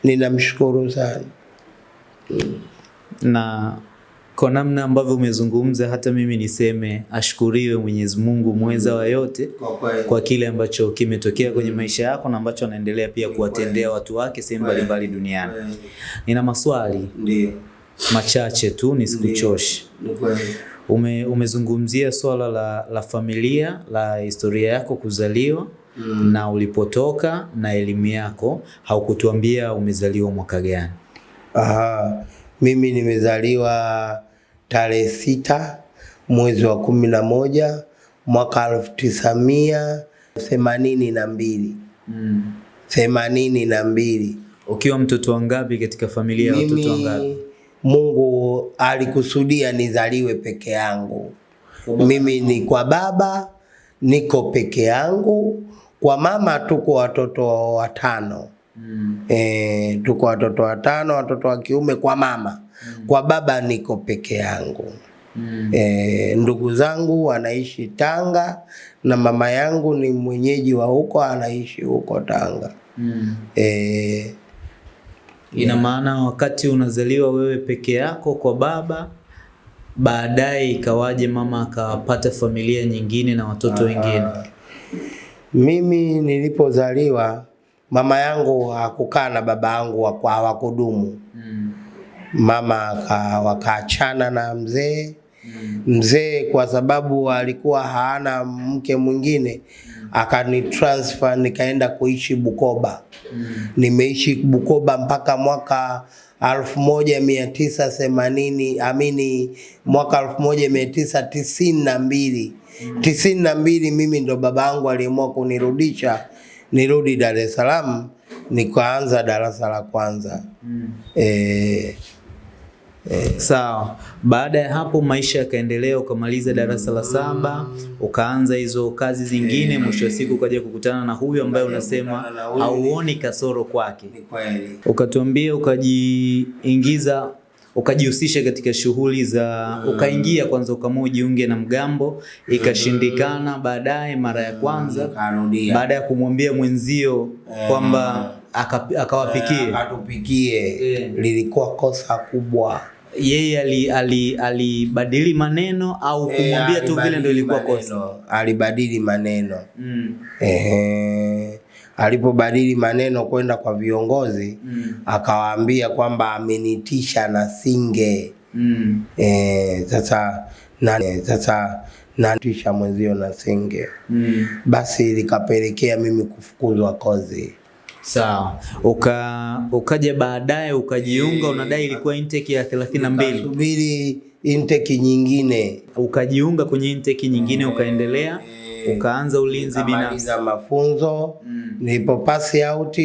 ninamshukuru sana. na kwa namna ambavyo umezungumza, hata mimi niseme ashukuriwe Mwenyezi Mungu mweza wa yote Kwa kwa kile ambacho kimetokea kwenye maisha yako na ambacho anaendelea pia kuwatendea watu wake sehemu mbalimbali duniani. Nina maswali. Ndiyo. machache tu nisikuchoshe. Ume, umezungumzia swala la, la familia la historia yako kuzaliwa mm. na ulipotoka na elimu yako, haukutuambia umezaliwa mwaka gani? Aha, mimi nimezaliwa tarehe sita mwezi wa kumi na moja mwaka elfu tisa mia themanini na mbili mm. themanini na mbili. Ukiwa mtoto wangapi katika familia ya watoto wangapi? Mungu alikusudia nizaliwe peke yangu. Mimi ni kwa baba niko peke yangu, kwa mama tuko watoto watano. Mm. E, tuko watoto watano, watoto wa kiume kwa mama. Mm. Kwa baba niko peke yangu. Mm. E, ndugu zangu wanaishi Tanga na mama yangu ni mwenyeji wa huko, anaishi huko Tanga. Mm. E, Ina maana wakati unazaliwa wewe peke yako kwa baba, baadaye ikawaje mama akapata familia nyingine na watoto wengine? Mimi nilipozaliwa mama yangu hakukaa na baba yangu hawakudumu. Mm. Mama aka- wakaachana na mzee. Mm. Mzee kwa sababu alikuwa haana mke mwingine akani transfer nikaenda kuishi Bukoba. Nimeishi Bukoba mpaka mwaka alfu moja mia tisa themanini amini mwaka alfu moja mia tisa tisini na mbili. Tisini na mbili mimi ndo baba yangu aliamua kunirudisha nirudi Dar es Salaam nikaanza darasa la kwanza eh, Sawa. Baada ya hapo maisha yakaendelea, ukamaliza darasa la saba, ukaanza hizo kazi zingine, mwisho wa siku ukaja kukutana na huyu ambaye unasema hauoni kasoro kwake. ni kweli Ukatuambia ukajiingiza ukajihusisha katika shughuli za ukaingia kwanza ukamua ujiunge na mgambo ikashindikana baadaye mara ya kwanza karudia baada ya kumwambia mwenzio kwamba aka- akawapikie. Akatupikie. Yeah. lilikuwa kosa kubwa. Yeye ali- ali- alibadili maneno au kumwambia tu vile ndio ilikuwa kosa? alibadili maneno. Mm. Ehe. Alipobadili maneno kwenda kwa viongozi Mm. akawaambia kwamba amenitisha na singe. Mm. Eh, sasa na sasa natisha mwenzio na singe. Mm. basi likapelekea mimi kufukuzwa kozi. Sawa. Uka ukaja baadaye ukajiunga e, unadai ilikuwa intake ya 32 subiri intake nyingine. Ukajiunga kwenye intake nyingine ukaendelea ukaanza ulinzi binafsi mafunzo Mm. nipo pass out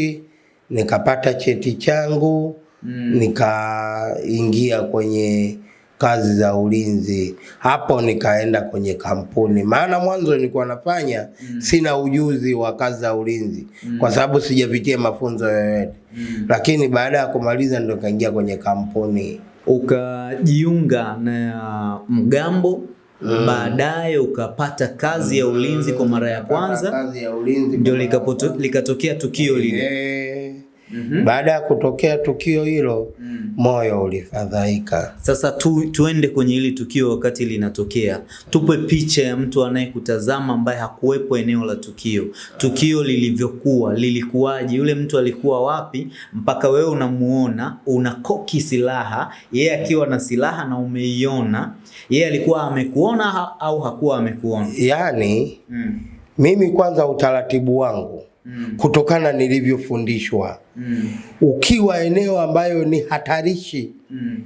nikapata cheti changu Mm. nikaingia kwenye kazi za ulinzi. Hapo nikaenda kwenye kampuni, maana mwanzo nilikuwa nafanya mm. sina ujuzi wa kazi za ulinzi mm. kwa sababu sijapitia mafunzo yoyote, mm. lakini baada ya kumaliza ndo nikaingia kwenye kampuni. Ukajiunga na mgambo baadaye ukapata kazi ya ulinzi kwa mara ya kwanza, kazi ya ulinzi ndio likapoto- likatokea tukio lile. Eh, Baada ya kutokea tukio hilo mm. moyo ulifadhaika. Sasa tu, tuende kwenye hili tukio wakati linatokea. Tupe picha ya mtu anayekutazama ambaye hakuwepo eneo la tukio. Tukio lilivyokuwa, lilikuwaje? Yule mtu alikuwa wapi mpaka wewe unamuona, unakoki silaha, yeye akiwa na silaha na umeiona. Yeye alikuwa amekuona ha, au hakuwa amekuona? Yaani Mm. mimi kwanza utaratibu wangu Mm. kutokana nilivyofundishwa, Mm. ukiwa eneo ambayo ni hatarishi, Mm.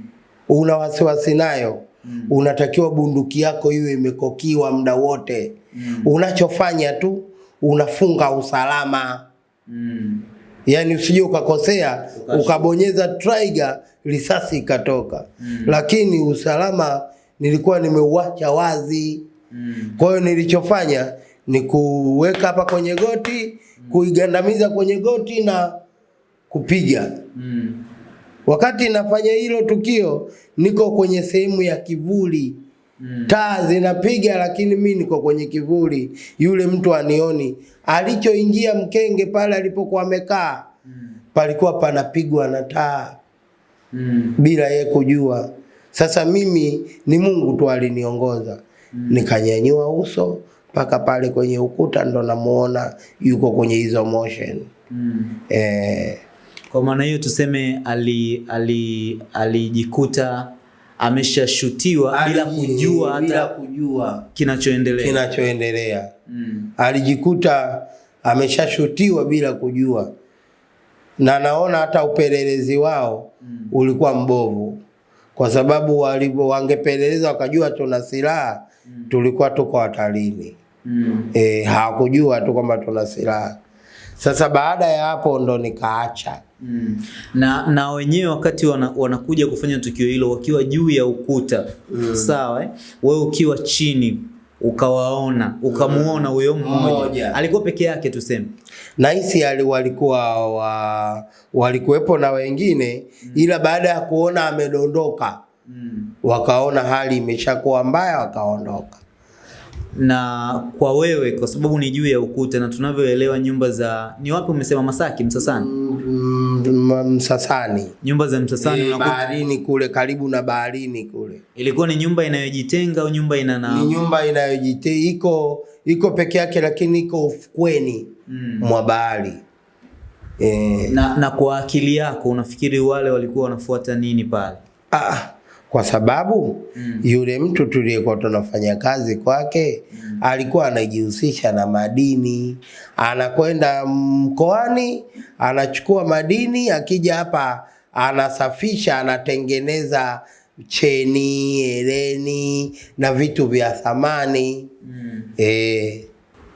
una wasiwasi nayo, mm. unatakiwa bunduki yako iwe imekokiwa muda wote. mm. Unachofanya tu unafunga usalama, Mm. yaani usije ukakosea ukabonyeza trigger risasi ikatoka. mm. Lakini usalama nilikuwa nimeuacha wazi. Mm. Kwa hiyo nilichofanya ni kuweka hapa kwenye goti, kuigandamiza kwenye goti na kupiga. Mm. Wakati nafanya hilo tukio, niko kwenye sehemu ya kivuli, Mm. taa zinapiga, lakini mi niko kwenye kivuli, yule mtu anioni. Alichoingia mkenge pale alipokuwa amekaa, palikuwa panapigwa na taa Mm. bila ye kujua. Sasa mimi ni Mungu tu aliniongoza, nikanyanyua uso mpaka pale kwenye ukuta, ndo namuona yuko kwenye hizo motion Mm. eh, Kwa maana hiyo tuseme ali ali alijikuta ameshashutiwa bila kujua bila kujua kinachoendelea. kinachoendelea. Mm. Alijikuta ameshashutiwa bila kujua, na naona hata upelelezi wao mm. ulikuwa mbovu, kwa sababu walivyo wangepeleleza wakajua tuna silaha, mm. tulikuwa tuko hatarini. Mm. E, hawakujua tu kwamba tuna silaha. Sasa baada ya hapo ndo nikaacha. Mm. Na na wenyewe wakati wana, wanakuja kufanya tukio hilo wakiwa juu ya ukuta mm. sawa, eh? wewe ukiwa chini ukawaona ukamuona huyo mmoja Mmoja. alikuwa peke yake tuseme. Nahisi ali walikuwa wa, walikuwepo na wengine mm. ila baada ya kuona amedondoka Mm. wakaona hali imeshakuwa mbaya wakaondoka. Na kwa wewe kwa sababu ni juu ya ukuta na tunavyoelewa nyumba za ni wapi umesema Masaki Msasani? Mm, Msasani Nyumba za Msasani e, baharini kule karibu na baharini kule ilikuwa ni nyumba inayojitenga au nyumba ina ni nyumba inayojite iko iko peke yake lakini iko ufukweni Mm. mwa bahari e. na, na kwa akili yako unafikiri wale walikuwa wanafuata nini pale? Ah, kwa sababu Mm. yule mtu tuliyekuwa tunafanya kazi kwake mm. alikuwa anajihusisha na madini, anakwenda mkoani anachukua madini, akija hapa anasafisha, anatengeneza cheni, hereni na vitu vya thamani Mm. eh,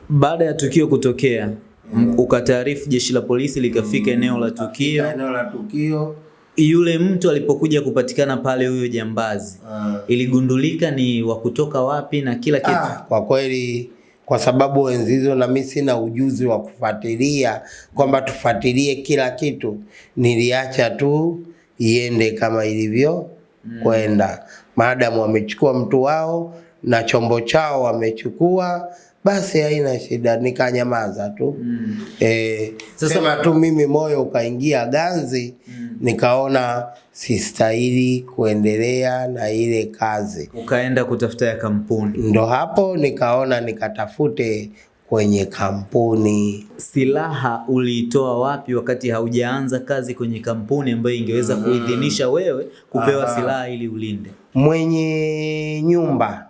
Baada ya tukio kutokea mm. ukataarifu jeshi la polisi likafika eneo la tukio. eneo la tukio Yule mtu alipokuja kupatikana pale, huyo jambazi, ah. iligundulika ni wa kutoka wapi na kila kitu. Ah, kwa kweli kwa sababu enzi hizo na mimi sina ujuzi wa kufuatilia kwamba tufuatilie kila kitu, niliacha tu iende kama ilivyo mm. kwenda. Maadamu wamechukua mtu wao na chombo chao wamechukua, basi haina shida, nikanyamaza tu. Mm. Eh, Sasa- sema tu mimi moyo ukaingia ganzi, mm. nikaona sistahili kuendelea na ile kazi Ukaenda kutafuta ya kampuni. ndo hapo nikaona nikatafute kwenye kampuni. Silaha uliitoa wapi wakati haujaanza kazi kwenye kampuni ambayo ingeweza mm. kuidhinisha wewe kupewa Aha. silaha ili ulinde? Mwenye nyumba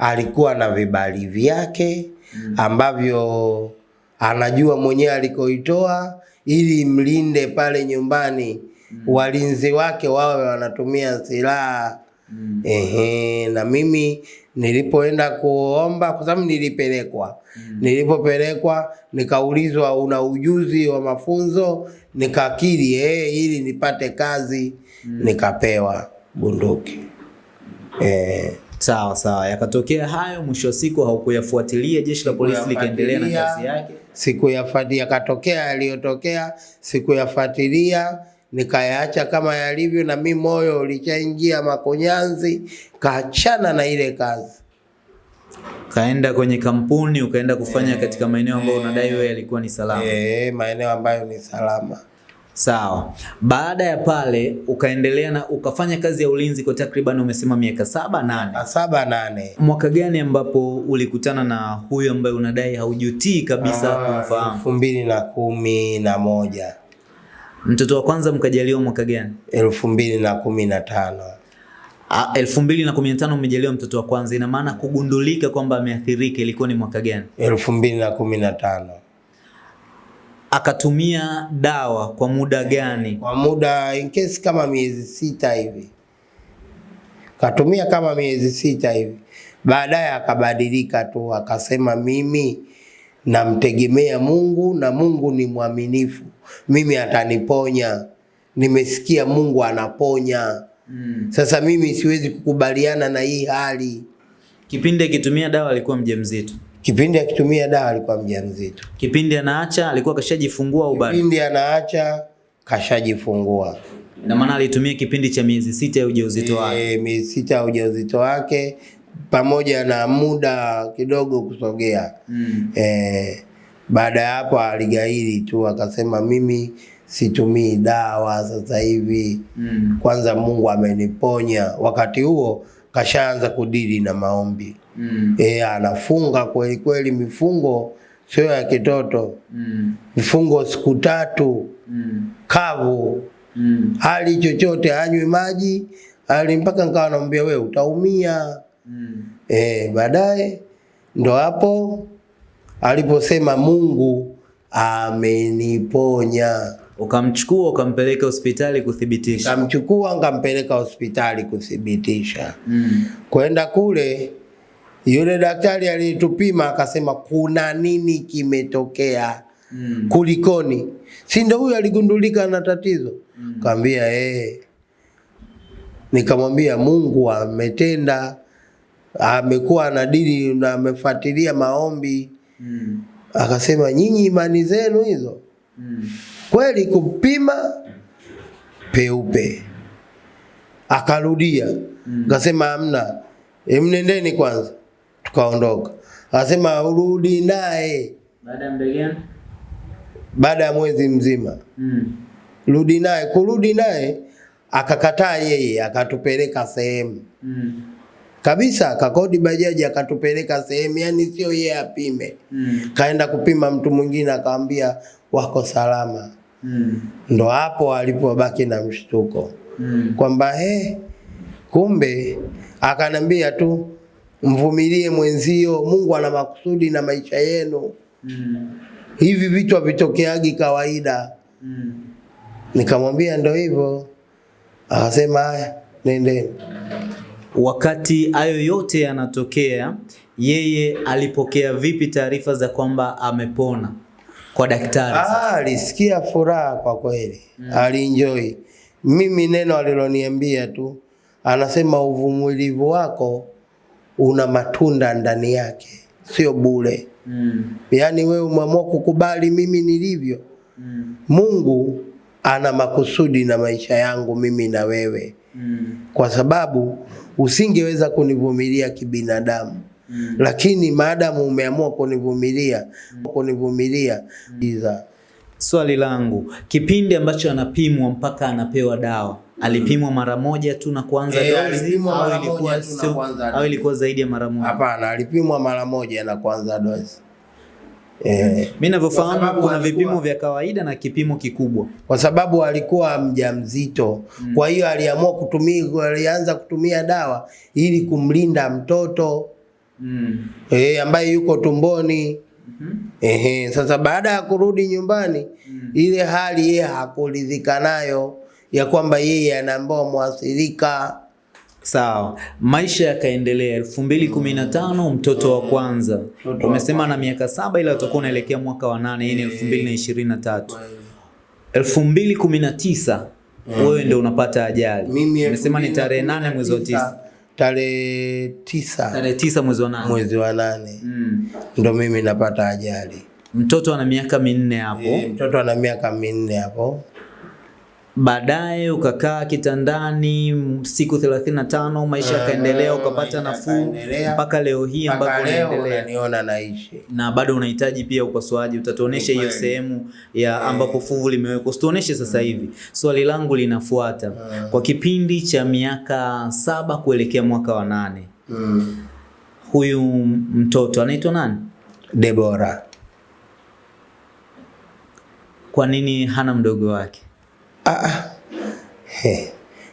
alikuwa na vibali vyake ambavyo anajua mwenyewe alikoitoa ili mlinde pale nyumbani, walinzi wake wawe wanatumia silaha mm. Ehe, na mimi nilipoenda kuomba kwa sababu nilipelekwa mm. Nilipopelekwa nikaulizwa una ujuzi wa mafunzo, nikakiri eh, ili nipate kazi mm. Nikapewa bunduki eh. Sawa sawa, yakatokea hayo, mwisho wa siku haukuyafuatilia, jeshi la polisi likaendelea na kazi yake. Sikuyafuatilia, yakatokea yaliyotokea, sikuyafuatilia nikayaacha kama yalivyo, na mi moyo ulishaingia makonyanzi, kaachana na ile kazi. Kaenda kwenye kampuni, ukaenda kufanya e, katika maeneo ambayo unadai wewe yalikuwa ni salama. Eh, maeneo ambayo ni salama. Sawa. Baada ya pale ukaendelea na ukafanya kazi ya ulinzi kwa takriban umesema miaka saba nane. Saba nane. Mwaka gani ambapo ulikutana na huyo ambaye unadai haujutii kabisa kumfahamu? elfu mbili na kumi na moja Mtoto wa kwanza mkajaliwa mwaka gani? elfu mbili na kumi na tano Ah, elfu mbili na kumi na tano umejaliwa mtoto wa kwanza, ina maana kugundulika kwamba ameathirika ilikuwa ni mwaka gani? elfu mbili na kumi na tano Akatumia dawa kwa muda gani? kwa muda in case kama miezi sita hivi, katumia kama miezi sita hivi. Baadaye akabadilika tu, akasema mimi namtegemea Mungu na Mungu ni mwaminifu, mimi ataniponya. Nimesikia Mungu anaponya. Mm. Sasa mimi siwezi kukubaliana na hii hali. Kipindi akitumia dawa alikuwa mjamzito. Kipindi akitumia dawa alikuwa mjamzito, Kipindi anaacha alikuwa kashajifungua au bado? kipindi anaacha kashajifungua. Ina maana alitumia kipindi cha miezi sita ya ujauzito wake. e, miezi sita ya ujauzito wake pamoja na muda kidogo kusogea. Mm. E, baada ya hapo aligairi tu akasema, mimi situmii dawa sasa hivi, Mm. kwanza Mungu ameniponya. Wakati huo kashaanza kudili na maombi Mm. e, anafunga kweli kweli, mifungo sio ya kitoto, Mm. mifungo siku tatu Mm. kavu Mm. hali chochote, hanywi maji hali mpaka nikawa namwambia wewe utaumia. Mm. E, baadaye ndo hapo aliposema Mungu ameniponya. Ukamchukua ukampeleka hospitali kuthibitisha. Kamchukua nkampeleka hospitali kuthibitisha. Mm. Kwenda kule, yule daktari aliyetupima akasema kuna nini kimetokea, Mm. kulikoni? Si ndio huyu aligundulika na tatizo? Mm. Kaambia eh. Nikamwambia Mungu ametenda, amekuwa na anadili na amefuatilia maombi. Mm. Akasema nyinyi imani zenu hizo Mm. kweli, kupima peupe. Akarudia akasema hamna, Emnendeni kwanza. Tukaondoka, Anasema urudi naye Baada ya muda gani? baada ya mwezi mzima, Mm. rudi naye. Kurudi naye akakataa yeye, akatupeleka sehemu Mm. kabisa, akakodi bajaji akatupeleka sehemu, yani sio yeye apime, Mm. kaenda kupima mtu mwingine, akamwambia wako salama. Mm. Ndo hapo alipobaki na mshtuko Mm. kwamba he, kumbe akanambia tu mvumilie mwenzio, Mungu ana makusudi na maisha yenu, Mm. hivi vitu havitokeagi kawaida. Mm. Nikamwambia ndo hivyo, akasema haya, nendeni. Wakati hayo yote yanatokea, yeye alipokea vipi taarifa za kwamba amepona kwa daktari? Ah, alisikia furaha kwa kweli, mm. alienjoy. Mimi neno aliloniambia tu, anasema uvumilivu wako una matunda ndani yake, sio bure. Mm. Yaani wewe umeamua kukubali mimi nilivyo. Mm. Mungu ana makusudi na maisha yangu mimi na wewe, Mm. kwa sababu usingeweza kunivumilia kibinadamu Mm. lakini maadamu umeamua kunivumilia kunivumilia mm. Swali langu, kipindi ambacho anapimwa mpaka anapewa dawa, alipimwa mara moja tu na kuanza e, dozi alipimwa au mara ilikuwa sio- au zaidi ya mara moja? hapana, alipimwa mara moja na kuanza dozi eh, Mimi Kwa ninavyofahamu kuna alikuwa- vipimo vya kawaida na kipimo kikubwa. kwa sababu alikuwa mjamzito mm. kwa hiyo aliamua kutumia, alianza kutumia dawa ili kumlinda mtoto Mm. eh, ambaye yuko tumboni Mm -hmm. Ehe, sasa baada ya kurudi nyumbani mm. ile hali yeye hakuridhika nayo ya kwamba yeye anaambiwa mwathirika Sawa, maisha yakaendelea. elfu mbili kumi na tano mtoto wa kwanza, umesema na miaka saba, ila utakuwa unaelekea mwaka wa nane. Hii ni elfu mbili na ishirini na tatu. elfu mbili kumi na tisa wewe ndio unapata ajali. Umesema ni tarehe nane mwezi wa tisa, tarehe tisa tarehe tisa mwezi wa nane. mwezi wa nane Mm. ndo mimi napata ajali. Mtoto ana miaka minne hapo. E, mtoto ana miaka minne hapo. Baadaye ukakaa kitandani siku 35, maisha yakaendelea, ukapata nafuu mpaka leo hii ambapo unaendelea. naishi. na bado unahitaji pia upasuaji. Utatuonesha hiyo sehemu ya ambapo fuvu limewekwa, usituoneshe sasa hivi. Swali langu linafuata, kwa kipindi cha miaka saba kuelekea mwaka wa nane, Mm. huyu mtoto anaitwa nani? Debora. Kwa nini hana mdogo wake? Ah, ah. He,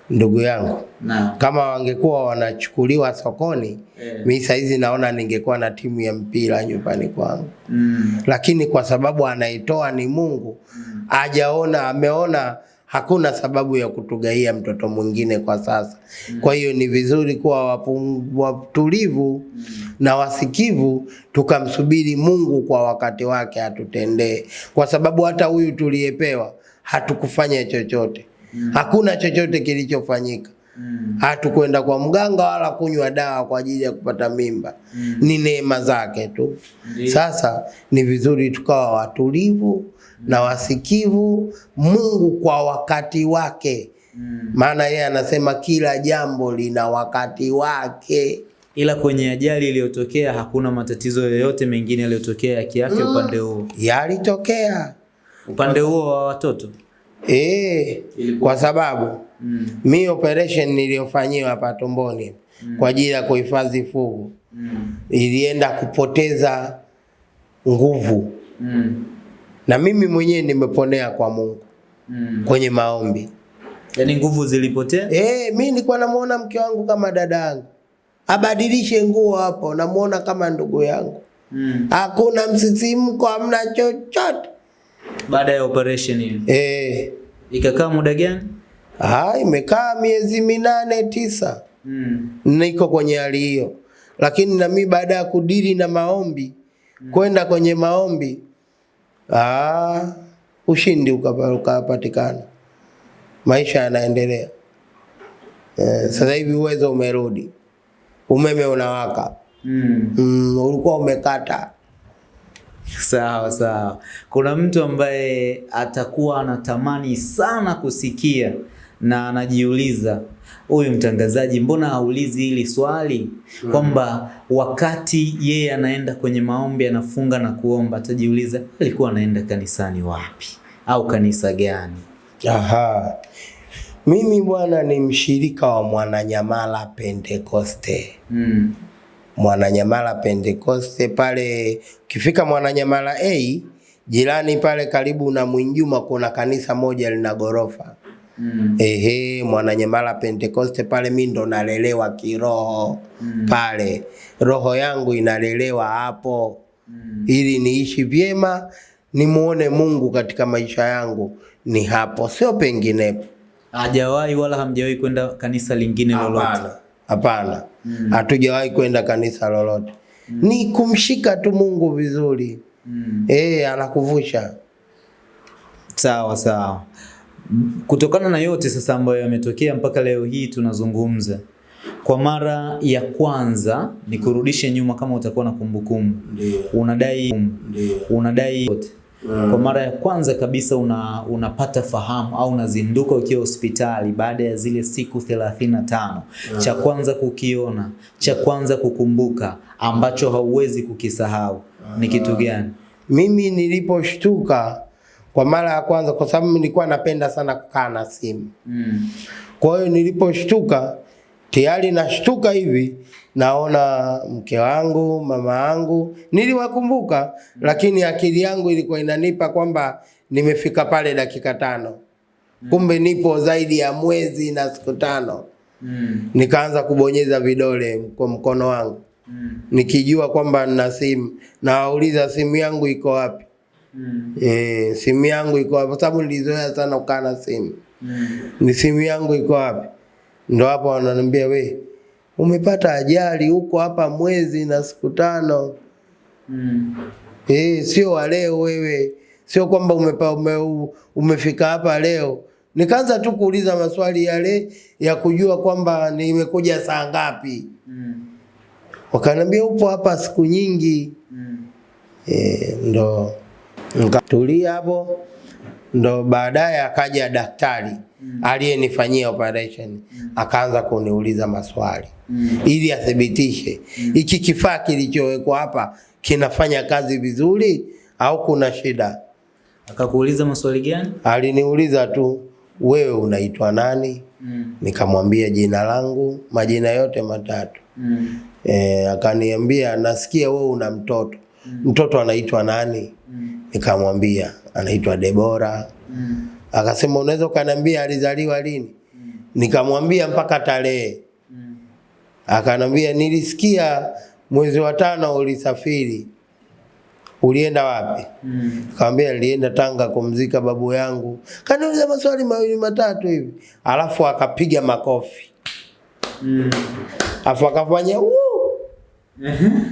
ndugu yangu Na kama wangekuwa wanachukuliwa sokoni yeah. mi saizi naona ningekuwa na timu ya mpira nyumbani kwangu, mm, lakini kwa sababu anaitoa ni Mungu, mm. ajaona ameona hakuna sababu ya kutugaia mtoto mwingine kwa sasa. Mm. Kwa hiyo ni vizuri kuwa watulivu mm. na wasikivu, tukamsubiri Mungu kwa wakati wake atutendee, kwa sababu hata huyu tuliyepewa hatukufanya chochote, mm. hakuna chochote kilichofanyika mm, hatukwenda kwa mganga wala kunywa dawa kwa ajili ya kupata mimba mm. ni neema zake tu. Ndiyo. Sasa ni vizuri tukawa watulivu mm. na wasikivu, Mungu kwa wakati wake, mm. maana yeye anasema kila jambo lina wakati wake. Ila kwenye ajali iliyotokea hakuna matatizo yoyote mengine yaliyotokea ya kiafya upande huo, Yalitokea upande huo wa watoto eh, kwa sababu mm, mi operation niliyofanyiwa hapa tumboni mm. kwa ajili ya kuhifadhi fugu mm, ilienda kupoteza nguvu mm, na mimi mwenyewe nimeponea kwa Mungu mm. kwenye maombi. Yaani nguvu zilipotea. Eh, mi nilikuwa namuona mke wangu kama dada yangu, abadilishe nguo hapo, namuona kama ndugu yangu, Mm. hakuna msisimko, hamna chochote. Baada ya operation hiyo Eh, ikakaa muda gani? ah, imekaa miezi minane tisa, Mm. niko kwenye hali hiyo, lakini na mi baada ya kudili na maombi, mm. kwenda kwenye maombi, ah, ushindi ukapa- ukapatikana, maisha yanaendelea. Eh, sasa hivi uwezo umerudi, umeme unawaka. Mm. Mm, ulikuwa umekata. Sawa sawa. Kuna mtu ambaye atakuwa anatamani sana kusikia na anajiuliza huyu mtangazaji mbona haulizi hili swali kwamba wakati yeye anaenda kwenye maombi anafunga na kuomba atajiuliza alikuwa anaenda kanisani wapi au kanisa gani Aha. Mimi bwana ni mshirika wa Mwananyamala Pentekoste. mm. Mwananyamala Pentekoste pale, ukifika Mwananyamala A hey, jirani pale karibu na Mwinjuma kuna kanisa moja lina gorofa. Mm. Ehe, Mwananyamala Pentekoste pale mi ndo nalelewa kiroho mm. pale, roho yangu inalelewa hapo Mm. ili niishi vyema, nimuone Mungu katika maisha yangu, ni hapo, sio penginepo. hajawahi wala hamjawahi kwenda kanisa lingine lolote Hapana, hapana, hatujawahi kwenda kanisa lolote. mm. Ni kumshika tu Mungu vizuri. mm. Eh, anakuvusha. Sawa sawa. Kutokana na yote sasa ambayo yametokea mpaka leo hii tunazungumza, kwa mara ya kwanza ni kurudishe nyuma, kama utakuwa na kumbukumbu, Ndio, unadai ndio. unadai yote kwa mara ya kwanza kabisa una, unapata fahamu au unazinduka ukiwa hospitali baada ya zile siku 35 cha kwanza kukiona, cha kwanza kukumbuka ambacho hauwezi kukisahau ni kitu gani? Mimi niliposhtuka kwa mara ya kwanza, kwa sababu nilikuwa napenda sana kukaa na simu. Mm. Kwa hiyo niliposhtuka, tayari nashtuka hivi, naona mke wangu, mama yangu, niliwakumbuka, lakini akili yangu ilikuwa inanipa kwamba nimefika pale dakika tano, kumbe nipo zaidi ya mwezi na siku tano. Mm. Nikaanza kubonyeza vidole kwa mkono wangu Mm. nikijua kwamba nina simu, nawauliza simu yangu iko wapi? Mm. E, simu yangu iko wapi? Kwa sababu nilizoea sana kukaa na simu Mm. ni simu yangu iko wapi? ndo hapo wananiambia we umepata ajali huko hapa mwezi na siku tano Mm. Eh, sio wa leo wewe, sio kwamba umepa, ume, umefika hapa leo. Nikaanza tu kuuliza maswali yale ya kujua kwamba nimekuja saa ngapi. Mm. Wakaniambia upo hapa siku nyingi. Mm. E, ndo nikatulia hapo, ndo baadaye akaja daktari mm. aliyenifanyia operation mm. akaanza kuniuliza maswali Mm. ili athibitishe hiki kifaa kilichowekwa hapa kinafanya kazi vizuri au kuna shida. Akakuuliza maswali gani? Aliniuliza tu, wewe unaitwa nani? Mm. Nikamwambia jina langu, majina yote matatu. Mm. E, akaniambia nasikia wewe una mtoto. Mm. Mtoto anaitwa nani? Mm. Nikamwambia anaitwa Debora. Mm. Akasema unaweza ukaniambia alizaliwa lini? mm. Nikamwambia mpaka tarehe. Mm. Akanambia nilisikia mwezi wa tano ulisafiri. Ulienda wapi? Mm. Nikamwambia nilienda Tanga kumzika babu yangu. Kaniuliza maswali mawili matatu hivi. Alafu akapiga makofi. Mm. afu akafanya yani <laughs>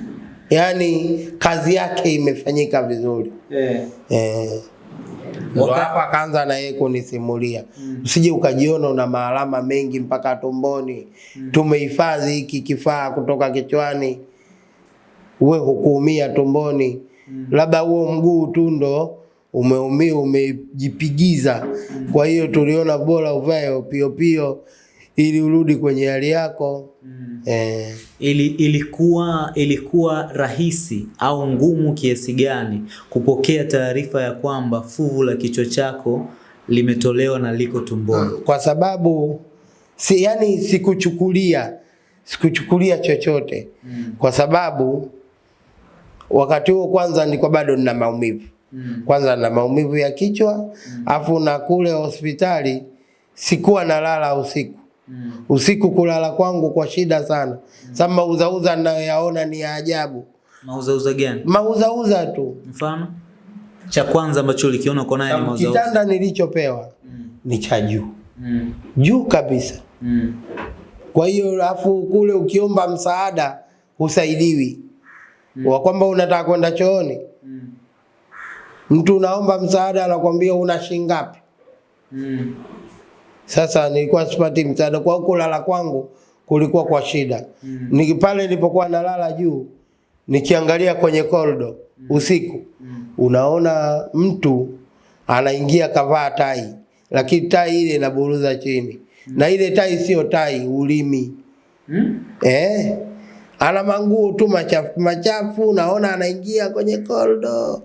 Yaani kazi yake imefanyika vizuri. yeah. Eh. Ndo hapo akaanza na yeye kunisimulia. Usije ukajiona una maalama mengi mpaka tumboni. mm. Tumehifadhi hiki kifaa kutoka kichwani. Uwe hukuumia tumboni. mm. Labda huo mguu tu ndo umeumia umejipigiza. mm. Kwa hiyo tuliona bora uvae pio pio ili urudi kwenye hali yako. Mm. Eh. Ili, ilikuwa ilikuwa rahisi au ngumu kiasi gani kupokea taarifa ya kwamba fuvu la kichwa chako limetolewa na liko tumboni? kwa sababu si, yani sikuchukulia sikuchukulia chochote Mm. kwa sababu wakati huo kwanza nilikuwa bado nina maumivu Mm. kwanza na maumivu ya kichwa mm. afu na kule hospitali sikuwa nalala usiku Mm. usiku kulala kwangu kwa shida sana Mm. sasa mauzauza ninayoyaona ni ya ajabu Mauzauza gani? mauzauza tu Mfano cha kwanza ambacho ulikiona uko naye ni mauzauza. kitanda nilichopewa Mm. ni cha juu Mm. juu kabisa Mm. Kwa hiyo alafu kule ukiomba msaada usaidiwi. Mm. Wa kwamba unataka kwenda chooni, Mm. mtu unaomba msaada anakuambia una shilingi ngapi? Mm. Sasa nilikuwa sipati msaada kwa kulala kwangu kulikuwa kwa shida. Mm. Niki pale nilipokuwa nalala juu nikiangalia kwenye korido usiku Mm. unaona mtu anaingia kavaa tai, lakini tai ile inaburuza chini. mm. Na ile tai sio tai, ulimi. Mm. Eh, ana manguo tu machafu machafu, naona anaingia kwenye korido,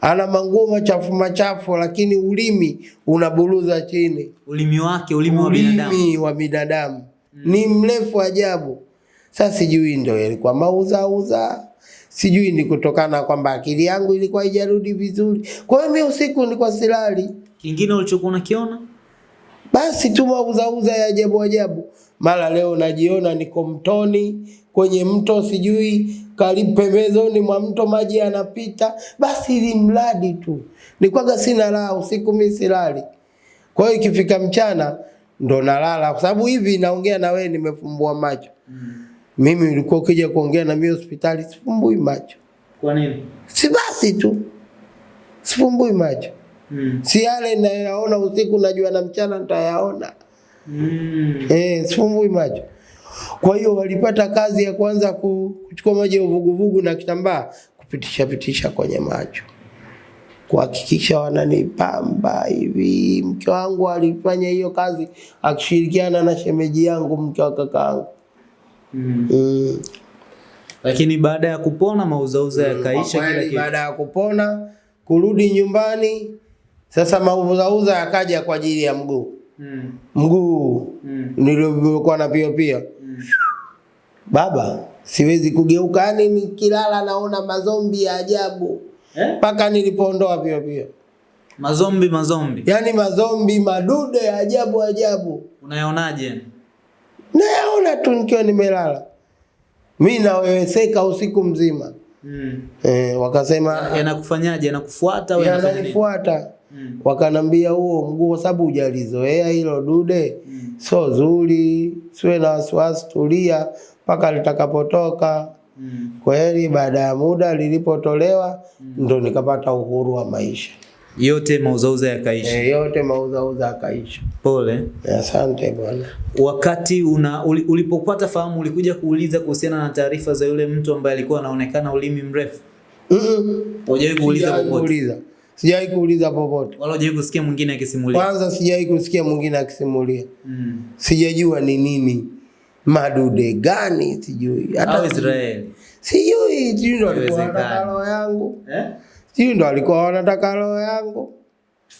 ana manguo machafu machafu, lakini ulimi unaburuza chini. Ulimi wake, ulimi wa binadamu. Ulimi wa binadamu Mm. ni mrefu ajabu. Sasa sijui ndio ilikuwa mauzauza, sijui ni kutokana kwamba akili yangu ilikuwa haijarudi vizuri. Kwa hiyo mimi usiku nilikuwa silali, Kingine ulichokuwa unakiona? basi tu mauzauza ya ajabu ajabu. Mara leo najiona niko mtoni kwenye mto, sijui karibu pembezoni mwa mto maji yanapita, basi ili mradi tu nikwaga sina raha usiku, mimi silali. Kwa hiyo ikifika mchana ndo nalala, kwa sababu hivi naongea na wewe nimefumbua macho. mm. Mimi ulikuwa ukija kuongea na mimi hospitali sifumbui macho, Kwa nini? si basi tu sifumbui macho, Mm. si yale nayaona usiku najua na mchana nitayaona. Mm. Eh, sifumbui macho. Kwa hiyo walipata kazi ya kwanza kuchukua maji ya uvuguvugu na kitambaa kupitisha pitisha kwenye macho, kuhakikisha wananipamba hivi. Mke wangu alifanya hiyo kazi akishirikiana na shemeji yangu, mke wa kakaangu. Mm. Mm. Lakini baada ya kupona mauzauza yakaisha Kwa kila kitu. baada ya kupona kurudi nyumbani, sasa mauzauza yakaja kwa ajili ya mguu Mm. mguu Mm. nilivyokuwa na pia pia Mm. Baba, siwezi kugeuka, yani nikilala naona mazombi ya ajabu mpaka Eh? nilipoondoa pia pia Mazombi mazombi. yani mazombi madude ya ajabu ajabu, Unayonaje? nayaona tu nikiwa nimelala, mi naweweseka usiku mzima. Mm. Eh, wakasema Yanakufanyaje? Yanakufuata au yananifuata, Mm. wakanambia huo mguu, kwa sababu hujalizoea hilo dude, Mm. sio zuri, siwe na wasiwasi, tulia mpaka litakapotoka. mm. Kweli baada ya muda lilipotolewa, mm. ndo nikapata uhuru wa maisha. Yote mauzauza yakaisha. E, yote mauzauza yakaisha. Pole. Asante bwana. Wakati una uli, ulipopata fahamu ulikuja kuuliza kuhusiana na taarifa za yule mtu ambaye alikuwa anaonekana ulimi mrefu? Mm-mm. Hujawahi kuuliza popote? Sijawahi kuuliza popote. Wala hujawahi kusikia mwingine akisimulia? Kwanza sijawahi kusikia mwingine akisimulia, Mm. sijajua ni nini madude gani, sijui Au hata Israeli. sijui, sijui ndo alikuwa anataka roho yangu, Eh? sijui ndo alikuwa anataka roho yangu.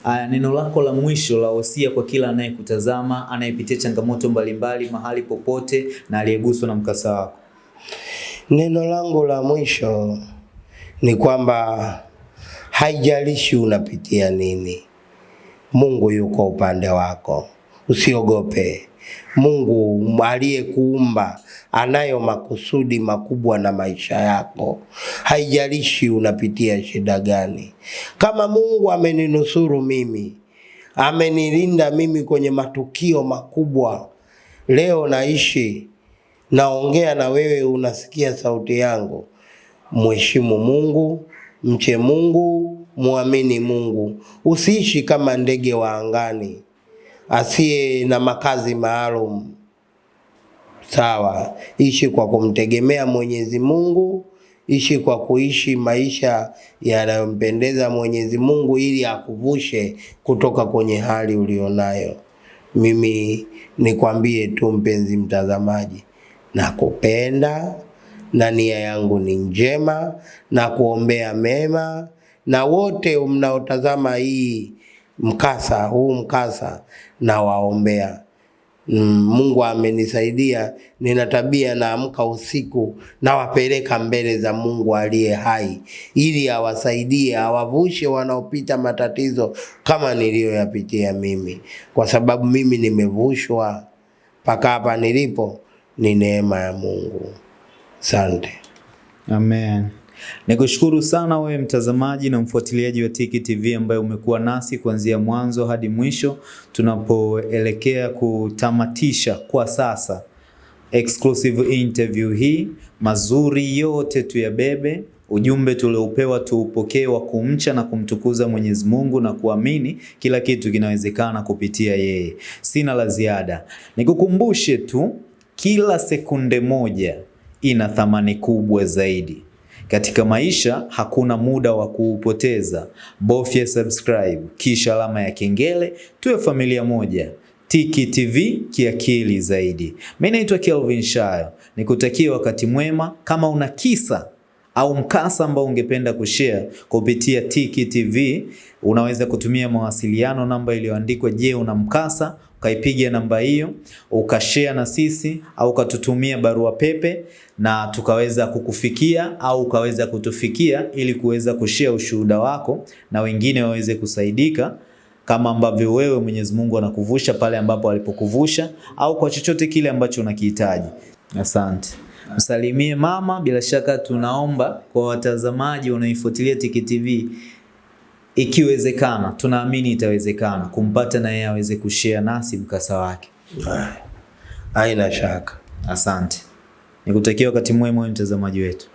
Aya, neno lako la mwisho la wosia kwa kila anayekutazama, anayepitia changamoto mbalimbali mahali popote na aliyeguswa na mkasa wako. Neno langu la mwisho ni kwamba haijalishi unapitia nini, Mungu yuko upande wako, usiogope. Mungu aliyekuumba anayo makusudi makubwa na maisha yako, haijalishi unapitia shida gani. Kama Mungu ameninusuru mimi, amenilinda mimi kwenye matukio makubwa, leo naishi naongea na wewe, unasikia sauti yangu. Mheshimu Mungu, mche Mungu, muamini Mungu. Usiishi kama ndege wa angani asiye na makazi maalum. Sawa, ishi kwa kumtegemea Mwenyezi Mungu, ishi kwa kuishi maisha yanayompendeza Mwenyezi Mungu ili akuvushe kutoka kwenye hali ulionayo. Mimi nikwambie tu mpenzi mtazamaji, nakupenda na nia yangu ni njema na kuombea mema, na wote mnaotazama hii mkasa huu mkasa na waombea. Mm, Mungu amenisaidia, nina tabia naamka usiku nawapeleka mbele za Mungu aliye hai ili awasaidie awavushe wanaopita matatizo kama niliyoyapitia mimi, kwa sababu mimi nimevushwa mpaka hapa nilipo, ni neema ya Mungu. Asante. Amen. Nikushukuru sana wewe mtazamaji na mfuatiliaji wa Tiki TV ambaye umekuwa nasi kuanzia mwanzo hadi mwisho tunapoelekea kutamatisha kwa sasa exclusive interview hii. Mazuri yote tuyabebe, ujumbe tuliopewa tuupokee wa kumcha na kumtukuza Mwenyezi Mungu na kuamini kila kitu kinawezekana kupitia yeye. Sina la ziada, nikukumbushe tu kila sekunde moja ina thamani kubwa zaidi. Katika maisha hakuna muda wa kuupoteza. Bofya subscribe kisha alama ya kengele, tuwe familia moja. Tiki TV kiakili zaidi. Mimi naitwa Kelvin Shayo, nikutakia wakati mwema. Kama una kisa au mkasa ambao ungependa kushare kupitia Tiki TV, unaweza kutumia mawasiliano namba iliyoandikwa je, una mkasa ukaipiga namba hiyo ukashare na sisi au ukatutumia barua pepe na tukaweza kukufikia au ukaweza kutufikia ili kuweza kushare ushuhuda wako na wengine waweze kusaidika kama ambavyo wewe Mwenyezi Mungu anakuvusha pale ambapo alipokuvusha au kwa chochote kile ambacho unakihitaji. Asante. Msalimie mama. Bila shaka tunaomba kwa watazamaji wanaoifuatilia Tiki TV ikiwezekana, tunaamini itawezekana kumpata na yeye aweze kushare nasi mkasa wake. Haina shaka. Asante. Nikutakia wakati mwema mtazamaji wetu.